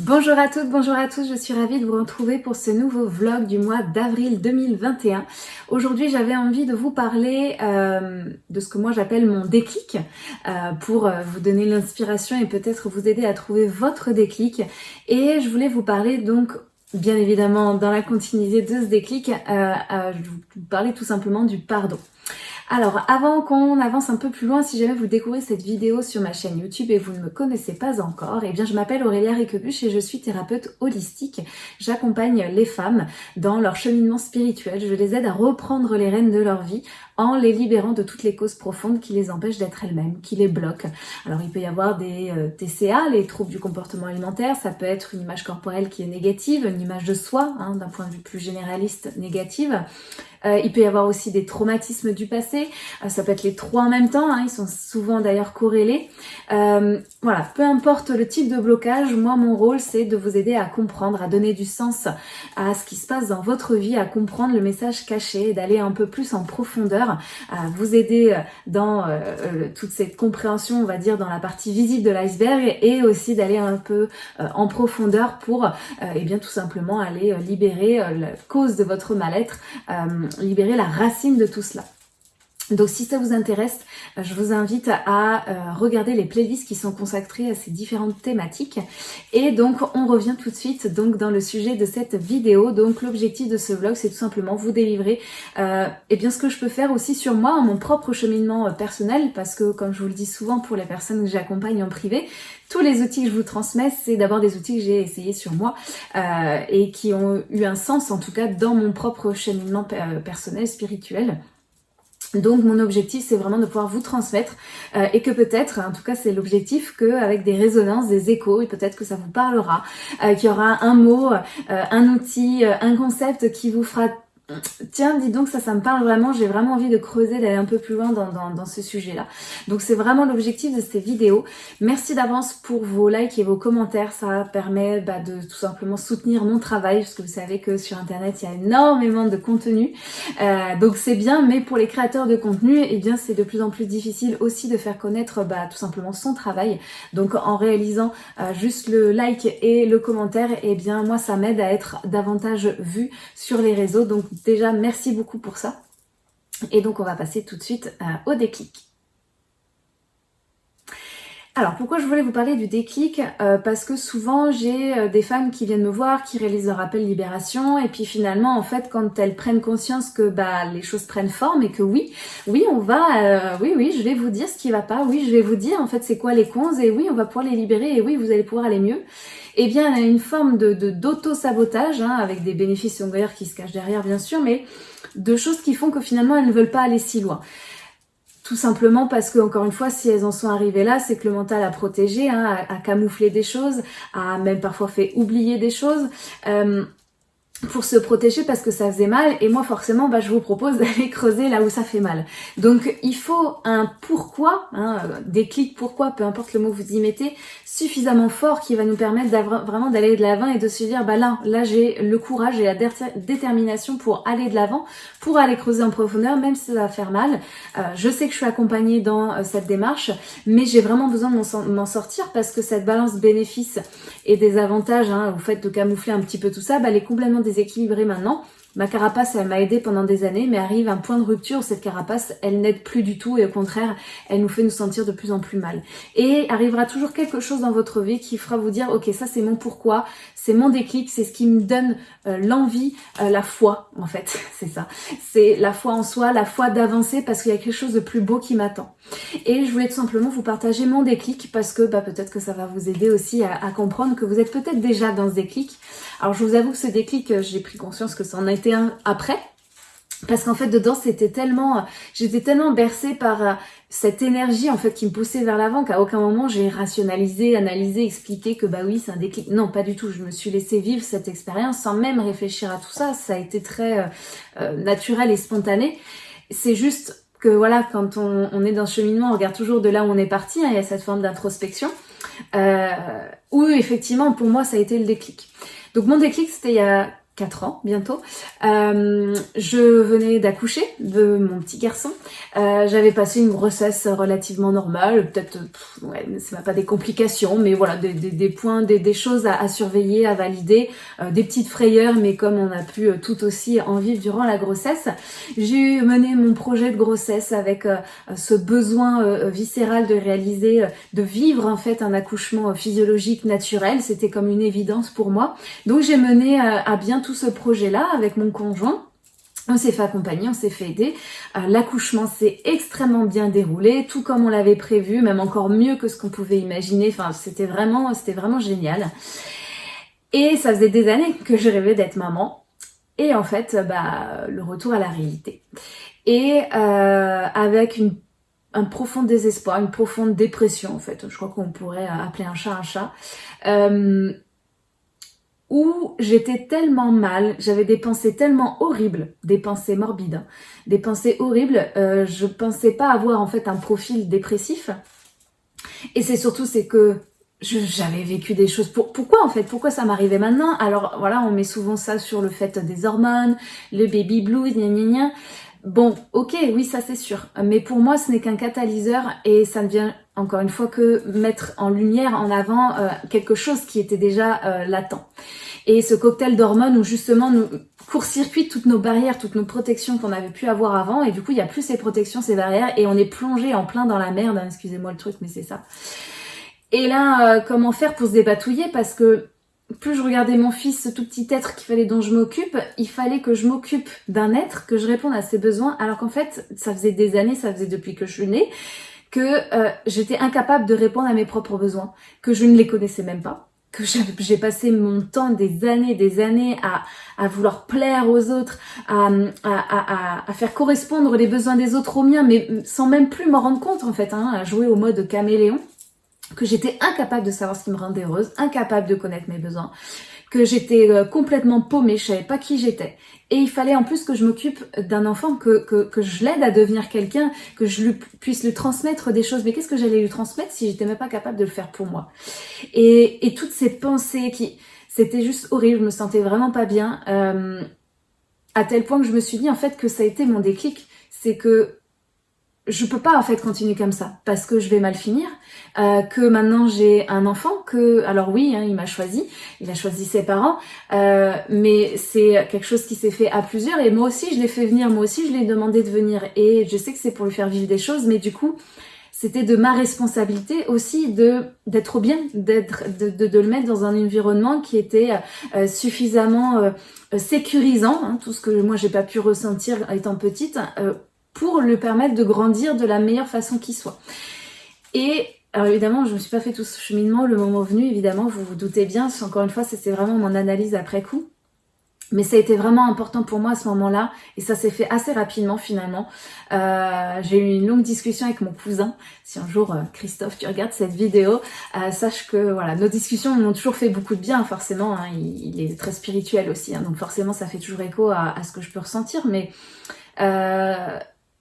Bonjour à toutes, bonjour à tous, je suis ravie de vous retrouver pour ce nouveau vlog du mois d'avril 2021. Aujourd'hui j'avais envie de vous parler euh, de ce que moi j'appelle mon déclic euh, pour euh, vous donner l'inspiration et peut-être vous aider à trouver votre déclic. Et je voulais vous parler donc bien évidemment dans la continuité de ce déclic, je vous parler tout simplement du pardon. Alors, avant qu'on avance un peu plus loin, si jamais vous découvrez cette vidéo sur ma chaîne YouTube et vous ne me connaissez pas encore, eh bien je m'appelle Aurélia Riquebuche et je suis thérapeute holistique. J'accompagne les femmes dans leur cheminement spirituel. Je les aide à reprendre les rênes de leur vie en les libérant de toutes les causes profondes qui les empêchent d'être elles-mêmes, qui les bloquent. Alors il peut y avoir des euh, TCA, les troubles du comportement alimentaire, ça peut être une image corporelle qui est négative, une image de soi, hein, d'un point de vue plus généraliste, négative. Euh, il peut y avoir aussi des traumatismes du passé, euh, ça peut être les trois en même temps, hein, ils sont souvent d'ailleurs corrélés. Euh, voilà, peu importe le type de blocage, moi mon rôle c'est de vous aider à comprendre, à donner du sens à ce qui se passe dans votre vie, à comprendre le message caché, d'aller un peu plus en profondeur, à vous aider dans toute cette compréhension, on va dire, dans la partie visible de l'iceberg et aussi d'aller un peu en profondeur pour, eh bien tout simplement aller libérer la cause de votre mal-être libérer la racine de tout cela. Donc si ça vous intéresse, euh, je vous invite à euh, regarder les playlists qui sont consacrées à ces différentes thématiques. Et donc on revient tout de suite donc dans le sujet de cette vidéo. Donc l'objectif de ce vlog c'est tout simplement vous délivrer euh, et bien ce que je peux faire aussi sur moi, mon propre cheminement euh, personnel, parce que comme je vous le dis souvent pour les personnes que j'accompagne en privé, tous les outils que je vous transmets, c'est d'abord des outils que j'ai essayés sur moi et qui ont eu un sens en tout cas dans mon propre cheminement personnel, spirituel. Donc mon objectif c'est vraiment de pouvoir vous transmettre euh, et que peut-être, en tout cas c'est l'objectif, qu'avec des résonances, des échos, et peut-être que ça vous parlera, euh, qu'il y aura un mot, euh, un outil, un concept qui vous fera Tiens, dis donc, ça, ça me parle vraiment. J'ai vraiment envie de creuser, d'aller un peu plus loin dans, ce sujet-là. Donc, c'est vraiment l'objectif de ces vidéos. Merci d'avance pour vos likes et vos commentaires. Ça permet bah, de tout simplement soutenir mon travail, parce que vous savez que sur Internet, il y a énormément de contenu. Euh, donc, c'est bien, mais pour les créateurs de contenu, eh bien, c'est de plus en plus difficile aussi de faire connaître bah, tout simplement son travail. Donc, en réalisant euh, juste le like et le commentaire, eh bien, moi, ça m'aide à être davantage vu sur les réseaux. Donc, Déjà, merci beaucoup pour ça. Et donc, on va passer tout de suite euh, au déclic. Alors pourquoi je voulais vous parler du déclic? Euh, Parce que souvent j'ai euh, des femmes qui viennent me voir, qui réalisent leur appel libération et puis finalement en fait quand elles prennent conscience que bah les choses prennent forme et que oui, oui on va, oui oui je vais vous dire ce qui va pas, oui je vais vous dire en fait c'est quoi les cons et oui on va pouvoir les libérer et oui vous allez pouvoir aller mieux eh bien, elle a une forme de d'auto-sabotage, hein, avec des bénéfices secondaires qui se cachent derrière, bien sûr, mais de choses qui font que finalement, elles ne veulent pas aller si loin. Tout simplement parce que, encore une fois, si elles en sont arrivées là, c'est que le mental a protégé, hein, a, camouflé des choses, a même parfois fait oublier des choses. Euh, pour se protéger parce que ça faisait mal et moi forcément bah, je vous propose d'aller creuser là où ça fait mal. Donc il faut un pourquoi, hein, déclic pourquoi, peu importe le mot que vous y mettez, suffisamment fort qui va nous permettre vraiment d'aller de l'avant et de se dire bah là, là j'ai le courage et la détermination pour aller de l'avant, pour aller creuser en profondeur même si ça va faire mal. Euh, je sais que je suis accompagnée dans euh, cette démarche mais j'ai vraiment besoin de m'en sortir parce que cette balance bénéfice et des avantages hein, au fait de camoufler un petit peu tout ça, bah, elle est complètement déséquilibrée maintenant. Ma carapace, elle m'a aidé pendant des années, mais arrive un point de rupture où cette carapace, elle n'aide plus du tout et au contraire, elle nous fait nous sentir de plus en plus mal. Et arrivera toujours quelque chose dans votre vie qui fera vous dire, ok, ça c'est mon pourquoi, c'est mon déclic, c'est ce qui me donne euh, l'envie, euh, la foi, en fait, c'est ça. C'est la foi en soi, la foi d'avancer parce qu'il y a quelque chose de plus beau qui m'attend. Et je voulais tout simplement vous partager mon déclic parce que bah, peut-être que ça va vous aider aussi à, à comprendre que vous êtes peut-être déjà dans ce déclic. Alors je vous avoue que ce déclic, euh, j'ai pris conscience que ça en a été un après, parce qu'en fait dedans c'était tellement j'étais tellement bercée par euh, cette énergie en fait qui me poussait vers l'avant qu'à aucun moment j'ai rationalisé, analysé, expliqué que bah oui c'est un déclic. Non pas du tout, je me suis laissée vivre cette expérience sans même réfléchir à tout ça, ça a été très euh, euh, naturel et spontané. C'est juste que voilà quand on, est dans ce cheminement on regarde toujours de là où on est parti, hein, il y a cette forme d'introspection où effectivement pour moi ça a été le déclic. Donc mon déclic c'était il y a 4 ans bientôt. Euh, je venais d'accoucher de mon petit garçon. Euh, J'avais passé une grossesse relativement normale, peut-être, ouais, c'est pas des complications, mais voilà, des, des, des points, des, des, choses à, à, surveiller, à valider, euh, des petites frayeurs, mais comme on a pu euh, tout aussi en vivre durant la grossesse, j'ai mené mon projet de grossesse avec euh, ce besoin euh, viscéral de réaliser, de vivre en fait un accouchement physiologique naturel. C'était comme une évidence pour moi. Donc j'ai mené à bien tout ce projet-là avec mon conjoint. On s'est fait accompagner, on s'est fait aider. Euh, L'accouchement s'est extrêmement bien déroulé, tout comme on l'avait prévu, même encore mieux que ce qu'on pouvait imaginer. Enfin, c'était vraiment, c'était vraiment génial. Et ça faisait des années que je rêvais d'être maman. Et en fait, bah, le retour à la réalité. Et euh, avec une, un profond désespoir, une profonde dépression, en fait. Je crois qu'on pourrait appeler un chat un chat. Euh, où j'étais tellement mal, j'avais des pensées tellement horribles, des pensées morbides, hein. des pensées horribles, euh, je pensais pas avoir en fait un profil dépressif. Et c'est surtout c'est que j'avais vécu des choses. Pour, pourquoi en fait? Pourquoi ça m'arrivait maintenant? Alors voilà, on met souvent ça sur le fait des hormones, le baby blues, gna gna gna. Bon, ok, oui, ça c'est sûr. Mais pour moi, ce n'est qu'un catalyseur et ça ne vient encore une fois que mettre en lumière, en avant euh, quelque chose qui était déjà euh, latent. Et ce cocktail d'hormones où justement nous court-circuite toutes nos barrières, toutes nos protections qu'on avait pu avoir avant et du coup il n'y a plus ces protections, ces barrières et on est plongé en plein dans la merde, hein, excusez-moi le truc mais c'est ça. Et là, euh, comment faire pour se débatouiller parce que plus je regardais mon fils, ce tout petit être qu'il fallait dont je m'occupe, il fallait que je m'occupe d'un être, que je réponde à ses besoins, alors qu'en fait, ça faisait des années, ça faisait depuis que je suis née, que euh, j'étais incapable de répondre à mes propres besoins, que je ne les connaissais même pas, que j'ai passé mon temps, des années, des années à, à vouloir plaire aux autres, à, à, à, faire correspondre les besoins des autres aux miens, mais sans même plus m'en rendre compte en fait, hein, à jouer au mode caméléon que j'étais incapable de savoir ce qui me rendait heureuse, incapable de connaître mes besoins, que j'étais euh, complètement paumée, je savais pas qui j'étais. Et il fallait en plus que je m'occupe d'un enfant, que, que, que je l'aide à devenir quelqu'un, que je lui, puisse lui transmettre des choses. Mais qu'est-ce que j'allais lui transmettre si j'étais même pas capable de le faire pour moi? Et, et toutes ces pensées qui... C'était juste horrible, je me sentais vraiment pas bien. Euh, à tel point que je me suis dit en fait que ça a été mon déclic. C'est que je peux pas en fait continuer comme ça parce que je vais mal finir, euh, que maintenant j'ai un enfant, que alors oui, hein, il m'a choisi, il a choisi ses parents, euh, mais c'est quelque chose qui s'est fait à plusieurs et moi aussi je l'ai fait venir, moi aussi je l'ai demandé de venir et je sais que c'est pour lui faire vivre des choses, mais du coup c'était de ma responsabilité aussi de d'être bien, d'être de, de, de, le mettre dans un environnement qui était euh, suffisamment euh, sécurisant, hein, tout ce que moi j'ai pas pu ressentir étant petite euh, pour lui permettre de grandir de la meilleure façon qui soit. Et alors évidemment, je ne me suis pas fait tout ce cheminement, le moment venu, évidemment, vous vous doutez bien, encore une fois, c'est vraiment mon analyse après coup. Mais ça a été vraiment important pour moi à ce moment-là, et ça s'est fait assez rapidement finalement. Euh, j'ai eu une longue discussion avec mon cousin. Si un jour, euh, Christophe, tu regardes cette vidéo, euh, sache que voilà, nos discussions m'ont toujours fait beaucoup de bien, forcément. Hein, il, est très spirituel aussi, hein, donc forcément, ça fait toujours écho à, ce que je peux ressentir. Mais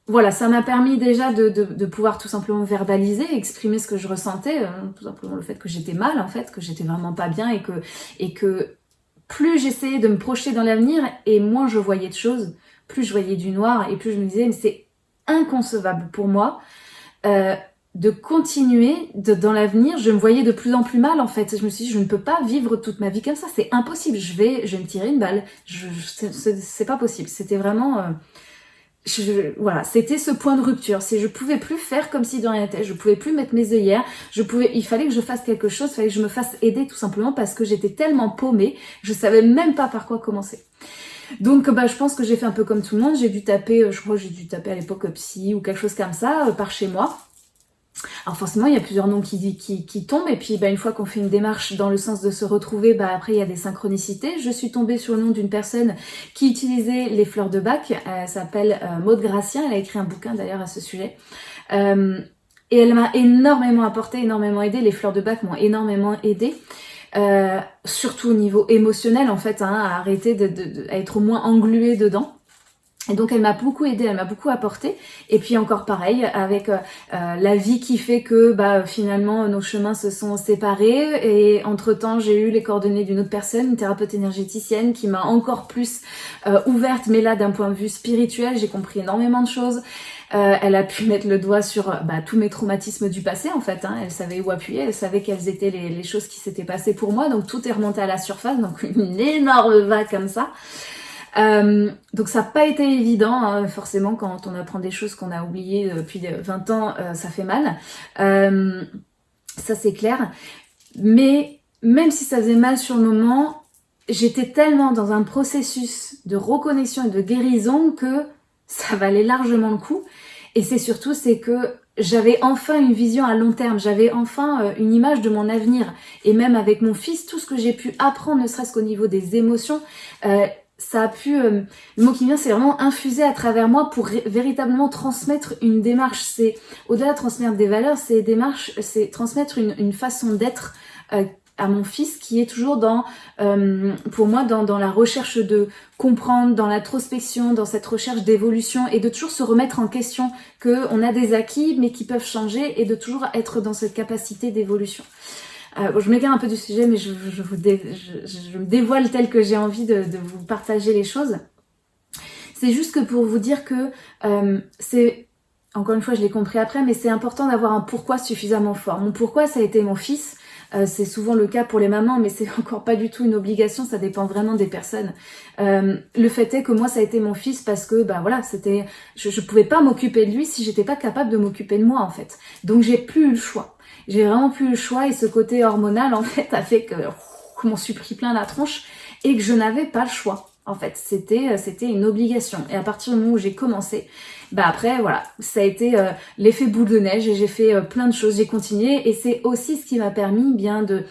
voilà, ça m'a permis déjà de, pouvoir tout simplement verbaliser, exprimer ce que je ressentais, euh, tout simplement le fait que j'étais mal en fait, que j'étais vraiment pas bien et que, et que plus j'essayais de me projeter dans l'avenir et moins je voyais de choses, plus je voyais du noir et plus je me disais mais c'est inconcevable pour moi euh, de continuer dans l'avenir. Je me voyais de plus en plus mal en fait. Je me suis dit je ne peux pas vivre toute ma vie comme ça, c'est impossible. Je vais, je me tirer une balle. Je, c'est pas possible. C'était vraiment euh, voilà, c'était ce point de rupture. C'est je pouvais plus faire comme si de rien n'était. Je pouvais plus mettre mes œillères. Je pouvais, il fallait que je fasse quelque chose. Il fallait que je me fasse aider tout simplement parce que j'étais tellement paumée. Je savais même pas par quoi commencer. Donc, bah, je pense que j'ai fait un peu comme tout le monde. J'ai dû taper, euh, je crois j'ai dû taper à l'époque psy ou quelque chose comme ça euh, par chez moi. Alors forcément, il y a plusieurs noms qui, qui, qui tombent, et puis bah, une fois qu'on fait une démarche dans le sens de se retrouver, bah, après il y a des synchronicités. Je suis tombée sur le nom d'une personne qui utilisait les fleurs de bac, elle s'appelle euh, Maude Gracien, elle a écrit un bouquin d'ailleurs à ce sujet. Euh, et elle m'a énormément apporté, énormément aidé, les fleurs de bac m'ont énormément aidé. Euh, surtout au niveau émotionnel en fait, hein, à arrêter de, être moins engluée dedans. Et donc elle m'a beaucoup aidé, elle m'a beaucoup apporté. Et puis encore pareil, avec euh, euh, la vie qui fait que bah, finalement nos chemins se sont séparés. Et entre-temps, j'ai eu les coordonnées d'une autre personne, une thérapeute énergéticienne, qui m'a encore plus euh, ouverte, mais là d'un point de vue spirituel, j'ai compris énormément de choses. elle a pu mettre le doigt sur bah, tous mes traumatismes du passé en fait. Hein. Elle savait où appuyer, elle savait quelles étaient les, les choses qui s'étaient passées pour moi. Donc tout est remonté à la surface, donc une énorme vague comme ça. Euh, donc ça n'a pas été évident, hein, forcément quand on apprend des choses qu'on a oubliées depuis 20 ans, euh, ça fait mal. Euh, ça c'est clair. Mais même si ça faisait mal sur le moment, j'étais tellement dans un processus de reconnexion et de guérison que ça valait largement le coup. Et c'est surtout, c'est que j'avais enfin une vision à long terme, j'avais enfin une image de mon avenir. Et même avec mon fils, tout ce que j'ai pu apprendre, ne serait-ce qu'au niveau des émotions, ça a pu, euh, le mot qui vient, c'est vraiment infuser à travers moi pour véritablement transmettre une démarche. C'est au-delà de transmettre des valeurs, c'est démarche, c'est transmettre une, une façon d'être euh, à mon fils qui est toujours dans, euh, pour moi, dans, dans, la recherche de comprendre, dans l'introspection, dans cette recherche d'évolution et de toujours se remettre en question que on a des acquis mais qui peuvent changer et de toujours être dans cette capacité d'évolution. Euh, je m'égare un peu du sujet, mais je, me dévoile tel que j'ai envie de, vous partager les choses. C'est juste que pour vous dire que euh, c'est, encore une fois, je l'ai compris après, mais c'est important d'avoir un pourquoi suffisamment fort. Mon pourquoi, ça a été mon fils. Euh, c'est souvent le cas pour les mamans, mais c'est encore pas du tout une obligation, ça dépend vraiment des personnes. le fait est que moi, ça a été mon fils parce que, bah voilà, c'était, je, je pouvais pas m'occuper de lui si j'étais pas capable de m'occuper de moi en fait. Donc j'ai plus eu le choix j'ai vraiment plus le choix et ce côté hormonal en fait a fait que je m'en suis pris plein la tronche et que je n'avais pas le choix. En fait, c'était euh, c'était une obligation. Et à partir du moment où j'ai commencé, bah après voilà, ça a été euh, l'effet boule de neige et j'ai fait euh, plein de choses, j'ai continué et c'est aussi ce qui m'a permis bien de,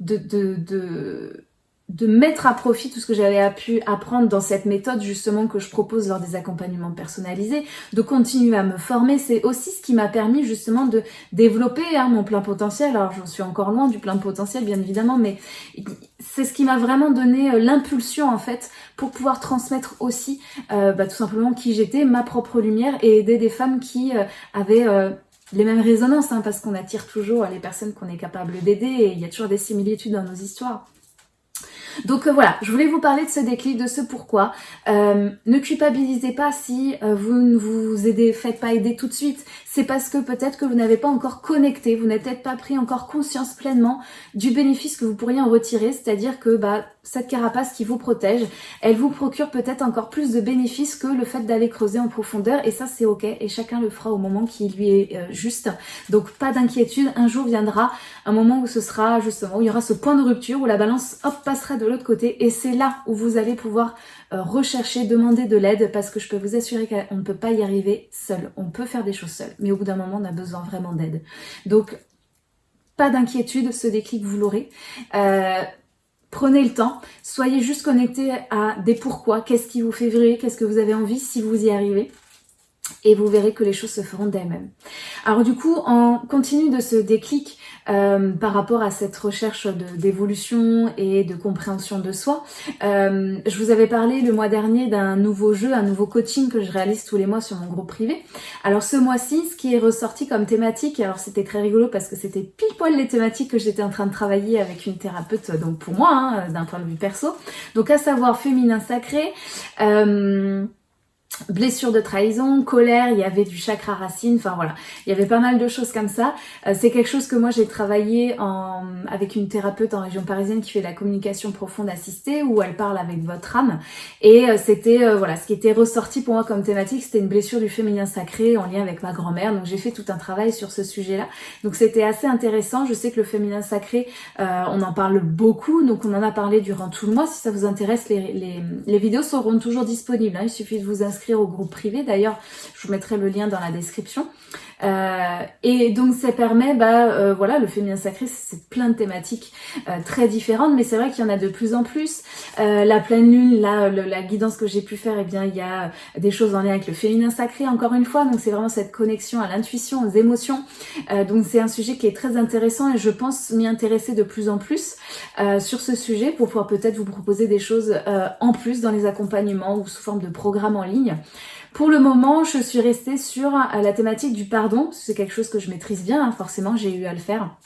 de, de de mettre à profit tout ce que j'avais pu apprendre dans cette méthode justement que je propose lors des accompagnements personnalisés, de continuer à me former, c'est aussi ce qui m'a permis justement de développer hein, mon plein potentiel. Alors j'en suis encore loin du plein potentiel bien évidemment, mais c'est ce qui m'a vraiment donné euh, l'impulsion en fait pour pouvoir transmettre aussi euh, bah, tout simplement qui j'étais, ma propre lumière et aider des femmes qui euh, avaient les mêmes résonances, hein, parce qu'on attire toujours les personnes qu'on est capable d'aider et il y a toujours des similitudes dans nos histoires. Donc euh, voilà, je voulais vous parler de ce déclic, de ce pourquoi. Euh, ne culpabilisez pas si euh, vous ne vous aidez, faites pas aider tout de suite. C'est parce que peut-être que vous n'avez pas encore connecté, vous n'avez peut-être pas pris encore conscience pleinement du bénéfice que vous pourriez en retirer, c'est-à-dire que bah cette carapace qui vous protège, elle vous procure peut-être encore plus de bénéfices que le fait d'aller creuser en profondeur et ça c'est ok et chacun le fera au moment qui lui est euh, juste. Donc pas d'inquiétude, un jour viendra un moment où ce sera justement, où il y aura ce point de rupture où la balance passera de l'autre côté et c'est là où vous allez pouvoir euh, rechercher, demander de l'aide parce que je peux vous assurer qu'on ne peut pas y arriver seul. On peut faire des choses seul, mais au bout d'un moment on a besoin vraiment d'aide. Donc pas d'inquiétude, ce déclic vous l'aurez. Euh, Prenez le temps, soyez juste connecté à des pourquoi, qu'est-ce qui vous fait vibrer, qu'est-ce que vous avez envie si vous y arrivez? Et vous verrez que les choses se feront d'elles-mêmes. Alors du coup, en continu de ce déclic euh, par rapport à cette recherche d'évolution et de compréhension de soi, euh, je vous avais parlé le mois dernier d'un nouveau jeu, un nouveau coaching que je réalise tous les mois sur mon groupe privé. Alors ce mois-ci, ce qui est ressorti comme thématique, alors c'était très rigolo parce que c'était pile poil les thématiques que j'étais en train de travailler avec une thérapeute, donc pour moi, hein, d'un point de vue perso. Donc à savoir féminin sacré, euh, blessure de trahison, colère, il y avait du chakra racine, enfin voilà, il y avait pas mal de choses comme ça. Euh, c'est quelque chose que moi j'ai travaillé avec une thérapeute en région parisienne qui fait la communication profonde assistée, où elle parle avec votre âme. Et euh, c'était, euh, voilà, ce qui était ressorti pour moi comme thématique, c'était une blessure du féminin sacré en lien avec ma grand-mère. Donc j'ai fait tout un travail sur ce sujet-là. Donc c'était assez intéressant. Je sais que le féminin sacré, on en parle beaucoup, donc on en a parlé durant tout le mois. Si ça vous intéresse, les, les, les vidéos seront toujours disponibles. Hein. Il suffit de vous inscrire au groupe privé. D'ailleurs, je vous mettrai le lien dans la description. Euh, et donc ça permet, bah euh, voilà, le féminin sacré, c'est plein de thématiques euh, très différentes, mais c'est vrai qu'il y en a de plus en plus. la pleine lune, là, la guidance que j'ai pu faire, eh bien il y a des choses en lien avec le féminin sacré, encore une fois, donc c'est vraiment cette connexion à l'intuition, aux émotions. donc c'est un sujet qui est très intéressant et je pense m'y intéresser de plus en plus sur ce sujet pour pouvoir peut-être vous proposer des choses en plus dans les accompagnements ou sous forme de programmes en ligne. Pour le moment, je suis restée sur euh, la thématique du pardon. C'est quelque chose que je maîtrise bien, hein, forcément, j'ai eu à le faire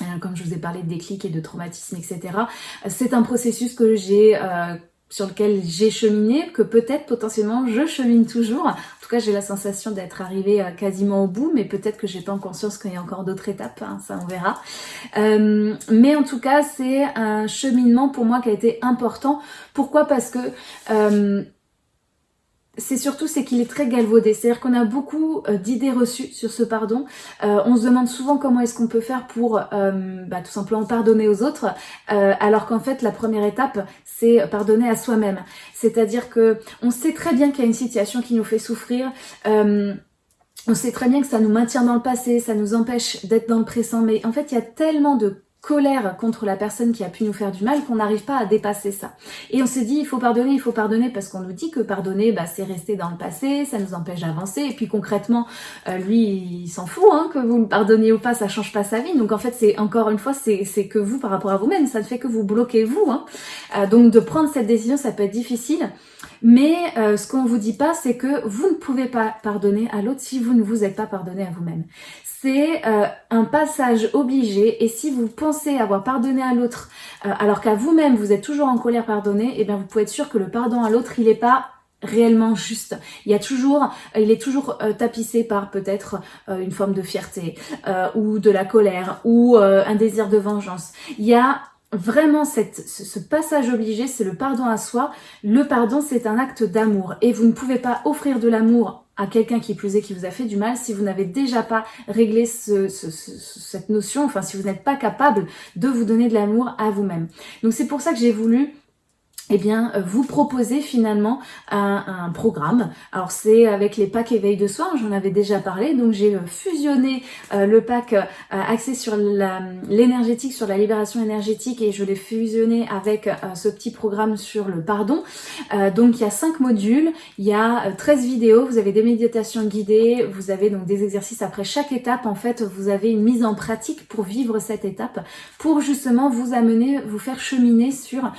euh, comme je vous ai parlé de déclic et de traumatisme, etc. C'est un processus que j'ai euh, sur lequel j'ai cheminé, que peut-être potentiellement je chemine toujours. En tout cas, j'ai la sensation d'être arrivée quasiment au bout, mais peut-être que j'ai pas en conscience qu'il y a encore d'autres étapes, hein, ça on verra. mais en tout cas, c'est un cheminement pour moi qui a été important. Pourquoi? Parce que c'est surtout c'est qu'il est très galvaudé, c'est-à-dire qu'on a beaucoup euh, d'idées reçues sur ce pardon. Euh, on se demande souvent comment est-ce qu'on peut faire pour euh, bah, tout simplement pardonner aux autres, alors qu'en fait la première étape c'est pardonner à soi-même. C'est-à-dire que on sait très bien qu'il y a une situation qui nous fait souffrir. on sait très bien que ça nous maintient dans le passé, ça nous empêche d'être dans le présent, mais en fait il y a tellement de colère contre la personne qui a pu nous faire du mal qu'on n'arrive pas à dépasser ça. Et on se dit il faut pardonner, il faut pardonner parce qu'on nous dit que pardonner bah, c'est rester dans le passé, ça nous empêche d'avancer et puis concrètement euh, lui il s'en fout hein, que vous le pardonniez ou pas, ça change pas sa vie. Donc en fait c'est encore une fois c'est que vous par rapport à vous-même, ça ne fait que vous bloquez vous. Hein. Euh, donc de prendre cette décision ça peut être difficile. Mais euh, ce qu'on vous dit pas, c'est que vous ne pouvez pas pardonner à l'autre si vous ne vous êtes pas pardonné à vous-même. C'est euh, un passage obligé et si vous pensez avoir pardonné à l'autre euh, alors qu'à vous-même vous êtes toujours en colère pardonné, eh bien vous pouvez être sûr que le pardon à l'autre il n'est pas réellement juste. Il y a toujours, il est toujours tapissé par peut-être une forme de fierté ou de la colère ou un désir de vengeance. Il y a vraiment ce, passage obligé, c'est le pardon à soi. Le pardon, c'est un acte d'amour. Et vous ne pouvez pas offrir de l'amour à quelqu'un qui plus est qui vous a fait du mal si vous n'avez déjà pas réglé ce, cette notion, enfin si vous n'êtes pas capable de vous donner de l'amour à vous-même. Donc c'est pour ça que j'ai voulu eh bien, vous proposez finalement un, programme. Alors c'est avec les packs éveil de soi, j'en avais déjà parlé, donc j'ai euh, fusionné euh, le pack euh, axé sur l'énergétique, sur la libération énergétique et je l'ai fusionné avec ce petit programme sur le pardon. donc il y a cinq modules, il y a 13 vidéos, vous avez des méditations guidées, vous avez donc des exercices. Après chaque étape, en fait vous avez une mise en pratique pour vivre cette étape, pour justement vous amener, vous faire cheminer sur,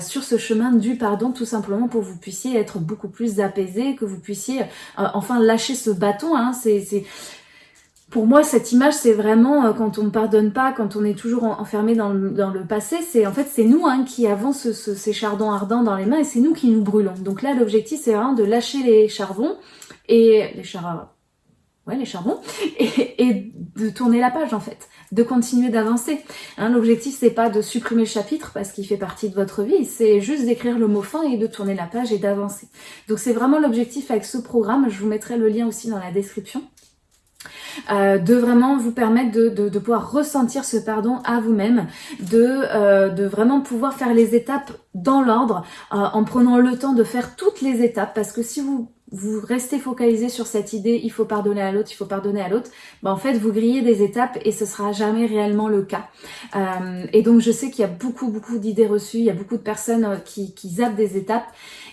sur ce chemin du pardon tout simplement pour que vous puissiez être beaucoup plus apaisé, que vous puissiez euh, enfin lâcher ce bâton. Hein, c'est pour moi, cette image, c'est vraiment euh, quand on ne pardonne pas, quand on est toujours enfermé dans le, dans passé, c'est en fait c'est nous hein, qui avons ce, ces chardons ardents dans les mains et c'est nous qui nous brûlons. Donc là, l'objectif, c'est vraiment de lâcher les charbons et les charbons, ouais, les charbons et, et de tourner la page en fait de continuer d'avancer. Hein, L'objectif, c'est pas de supprimer le chapitre parce qu'il fait partie de votre vie, c'est juste d'écrire le mot fin et de tourner la page et d'avancer. Donc c'est vraiment l'objectif avec ce programme. Je vous mettrai le lien aussi dans la description. Euh, de vraiment vous permettre de, de, pouvoir ressentir ce pardon à vous-même, de, euh, de vraiment pouvoir faire les étapes dans l'ordre, euh, en prenant le temps de faire toutes les étapes, parce que si vous vous restez focalisé sur cette idée, il faut pardonner à l'autre, il faut pardonner à l'autre, bah en fait vous grillez des étapes et ce sera jamais réellement le cas. Euh, et donc je sais qu'il y a beaucoup beaucoup d'idées reçues, il y a beaucoup de personnes euh, qui, qui zappent des étapes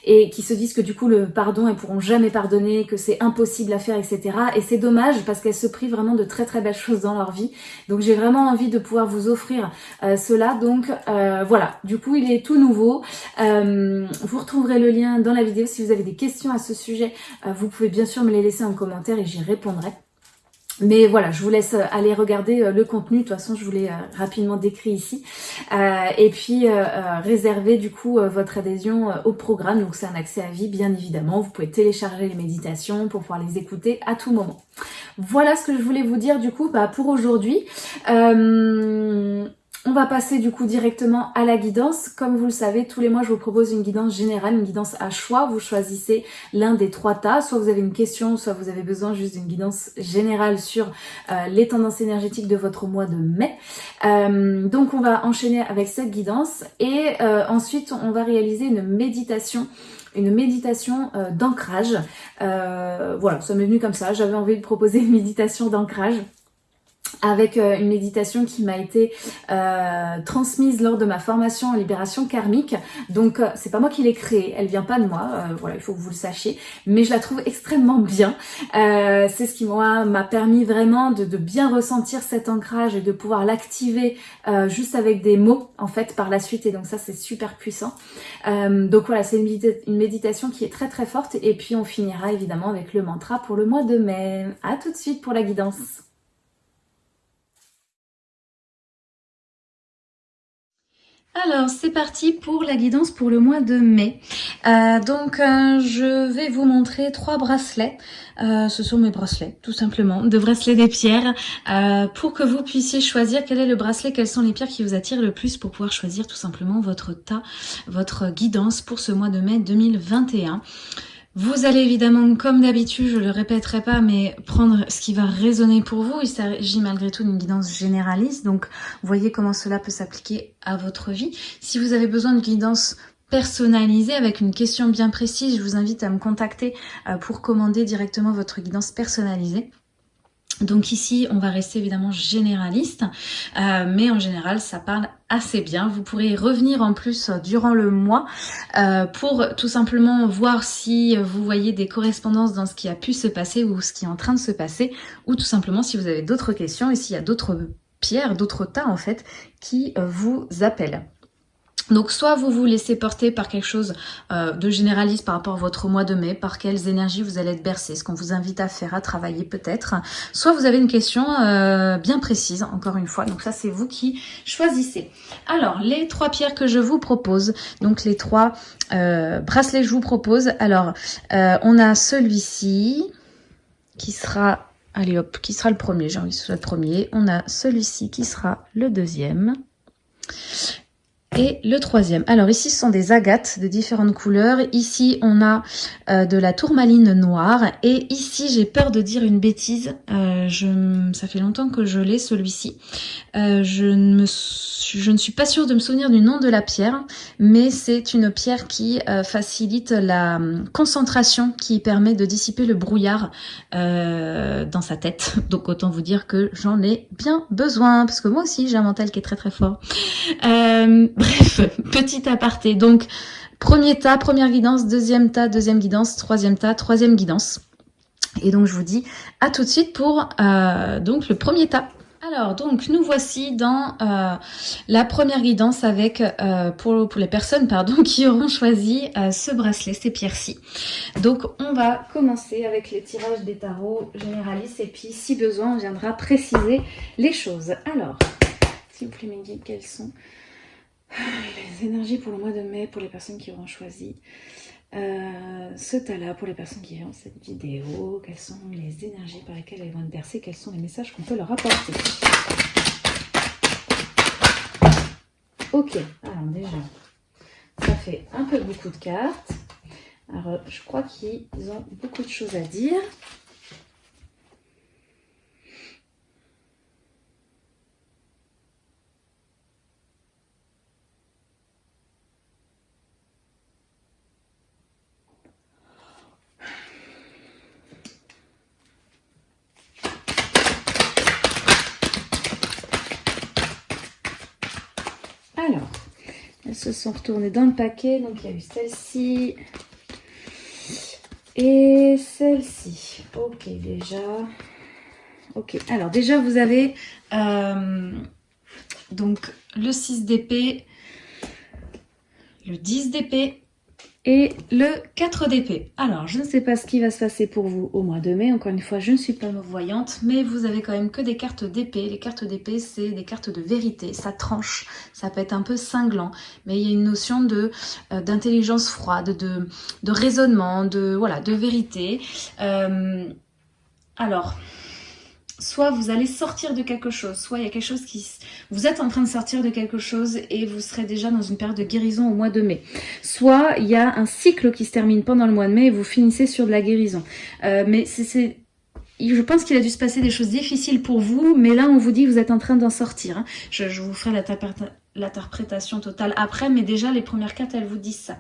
et qui se disent que du coup le pardon elles pourront jamais pardonner, que c'est impossible à faire, etc. Et c'est dommage parce qu'elles se privent vraiment de très très belles choses dans leur vie. Donc j'ai vraiment envie de pouvoir vous offrir euh, cela. Donc euh, voilà, du coup il est tout nouveau. Euh, vous retrouverez le lien dans la vidéo si vous avez des questions à ce sujet. vous pouvez bien sûr me les laisser en commentaire et j'y répondrai. Mais voilà, je vous laisse euh, aller regarder euh, le contenu. De toute façon, je vous l'ai euh, rapidement décrit ici. et puis, réserver du coup votre adhésion au programme. Donc, c'est un accès à vie, bien évidemment. Vous pouvez télécharger les méditations pour pouvoir les écouter à tout moment. Voilà ce que je voulais vous dire du coup bah, pour aujourd'hui. On va passer du coup directement à la guidance. Comme vous le savez, tous les mois, je vous propose une guidance générale, une guidance à choix. Vous choisissez l'un des trois tas. Soit vous avez une question, soit vous avez besoin juste d'une guidance générale sur euh, les tendances énergétiques de votre mois de mai. Euh, donc, on va enchaîner avec cette guidance et euh, ensuite, on va réaliser une méditation une méditation d'ancrage. voilà, ça m'est venu comme ça. J'avais envie de proposer une méditation d'ancrage avec euh, une méditation qui m'a été euh, transmise lors de ma formation en libération karmique. Donc euh, c'est pas moi qui l'ai créée, elle vient pas de moi, voilà, il faut que vous le sachiez, mais je la trouve extrêmement bien. c'est ce qui m'a permis vraiment de, bien ressentir cet ancrage et de pouvoir l'activer juste avec des mots en fait par la suite et donc ça c'est super puissant. donc voilà, c'est une, une méditation qui est très très forte et puis on finira évidemment avec le mantra pour le mois de mai. À tout de suite pour la guidance. Alors c'est parti pour la guidance pour le mois de mai. Euh, donc euh, je vais vous montrer trois bracelets. Euh, ce sont mes bracelets tout simplement, de bracelets des pierres pour que vous puissiez choisir quel est le bracelet, quelles sont les pierres qui vous attirent le plus pour pouvoir choisir tout simplement votre tas, votre guidance pour ce mois de mai 2021. Vous allez évidemment, comme d'habitude, je le répéterai pas, mais prendre ce qui va résonner pour vous. Il s'agit malgré tout d'une guidance généraliste, donc voyez comment cela peut s'appliquer à votre vie. Si vous avez besoin de guidance personnalisée avec une question bien précise, je vous invite à me contacter euh, pour commander directement votre guidance personnalisée. Donc ici, on va rester évidemment généraliste, euh, mais en général, ça parle assez bien. Vous pourrez revenir en plus durant le mois euh, pour tout simplement voir si vous voyez des correspondances dans ce qui a pu se passer ou ce qui est en train de se passer, ou tout simplement si vous avez d'autres questions et s'il y a d'autres pierres, d'autres tas en fait, qui euh, vous appellent. Donc soit vous vous laissez porter par quelque chose euh, de généraliste par rapport à votre mois de mai, par quelles énergies vous allez être bercé, ce qu'on vous invite à faire, à travailler peut-être. Soit vous avez une question euh, bien précise, encore une fois, donc ça c'est vous qui choisissez. Alors, les trois pierres que je vous propose, donc les trois euh, bracelets que je vous propose. Alors, on a celui-ci qui sera... Allez hop, qui sera le premier, j'ai envie que ce soit le premier. On a celui-ci qui sera le deuxième. Et le troisième. Alors ici, ce sont des agates de différentes couleurs. Ici, on a euh, de la tourmaline noire. Et ici, j'ai peur de dire une bêtise. Euh, ça fait longtemps que je l'ai, celui-ci. Euh, je, ne me, je ne suis pas sûre de me souvenir du nom de la pierre. Mais c'est une pierre qui facilite la hum, concentration, qui permet de dissiper le brouillard dans sa tête. Donc autant vous dire que j'en ai bien besoin. Parce que moi aussi, j'ai un mental qui est très très fort. Bref, petit aparté. Donc, premier tas, première guidance, deuxième tas, deuxième guidance, troisième tas, troisième guidance. Et donc, je vous dis à tout de suite pour euh, donc le premier tas. Alors, donc, nous voici dans euh, la première guidance avec, euh, pour, les personnes pardon, qui auront choisi ce bracelet, ces pierres-ci. Donc, on va commencer avec les tirages des tarots généralistes et puis, si besoin, on viendra préciser les choses. Alors, s'il vous plaît, mes guides, quels sont les énergies pour le mois de mai, pour les personnes qui auront choisi euh, ce tas-là, pour les personnes qui verront cette vidéo, quelles sont les énergies par lesquelles elles vont être bercées, quels sont les messages qu'on peut leur apporter. Ok, alors déjà, ça fait un peu beaucoup de cartes. Alors, je crois qu'ils ont beaucoup de choses à dire. Alors, elles sont retournées dans le paquet. Donc, il y a eu celle-ci et celle-ci. Ok, déjà. Ok, alors déjà, vous avez euh, donc le 6 d'épée, le 10 d'épée, et le 4 d'épée. Alors, je ne sais pas ce qui va se passer pour vous au mois de mai. Encore une fois, je ne suis pas voyante, mais vous avez quand même que des cartes d'épée. Les cartes d'épée, c'est des cartes de vérité. Ça tranche, ça peut être un peu cinglant, mais il y a une notion de euh, d'intelligence froide, de, de raisonnement, de voilà, de vérité. Euh, alors, soit vous allez sortir de quelque chose, soit il y a quelque chose qui... Vous êtes en train de sortir de quelque chose et vous serez déjà dans une période de guérison au mois de mai. Soit il y a un cycle qui se termine pendant le mois de mai et vous finissez sur de la guérison. Euh, mais c'est... Je pense qu'il a dû se passer des choses difficiles pour vous, mais là on vous dit que vous êtes en train d'en sortir. Hein. Je, je vous ferai l'interprétation totale après, mais déjà les premières cartes elles vous disent ça.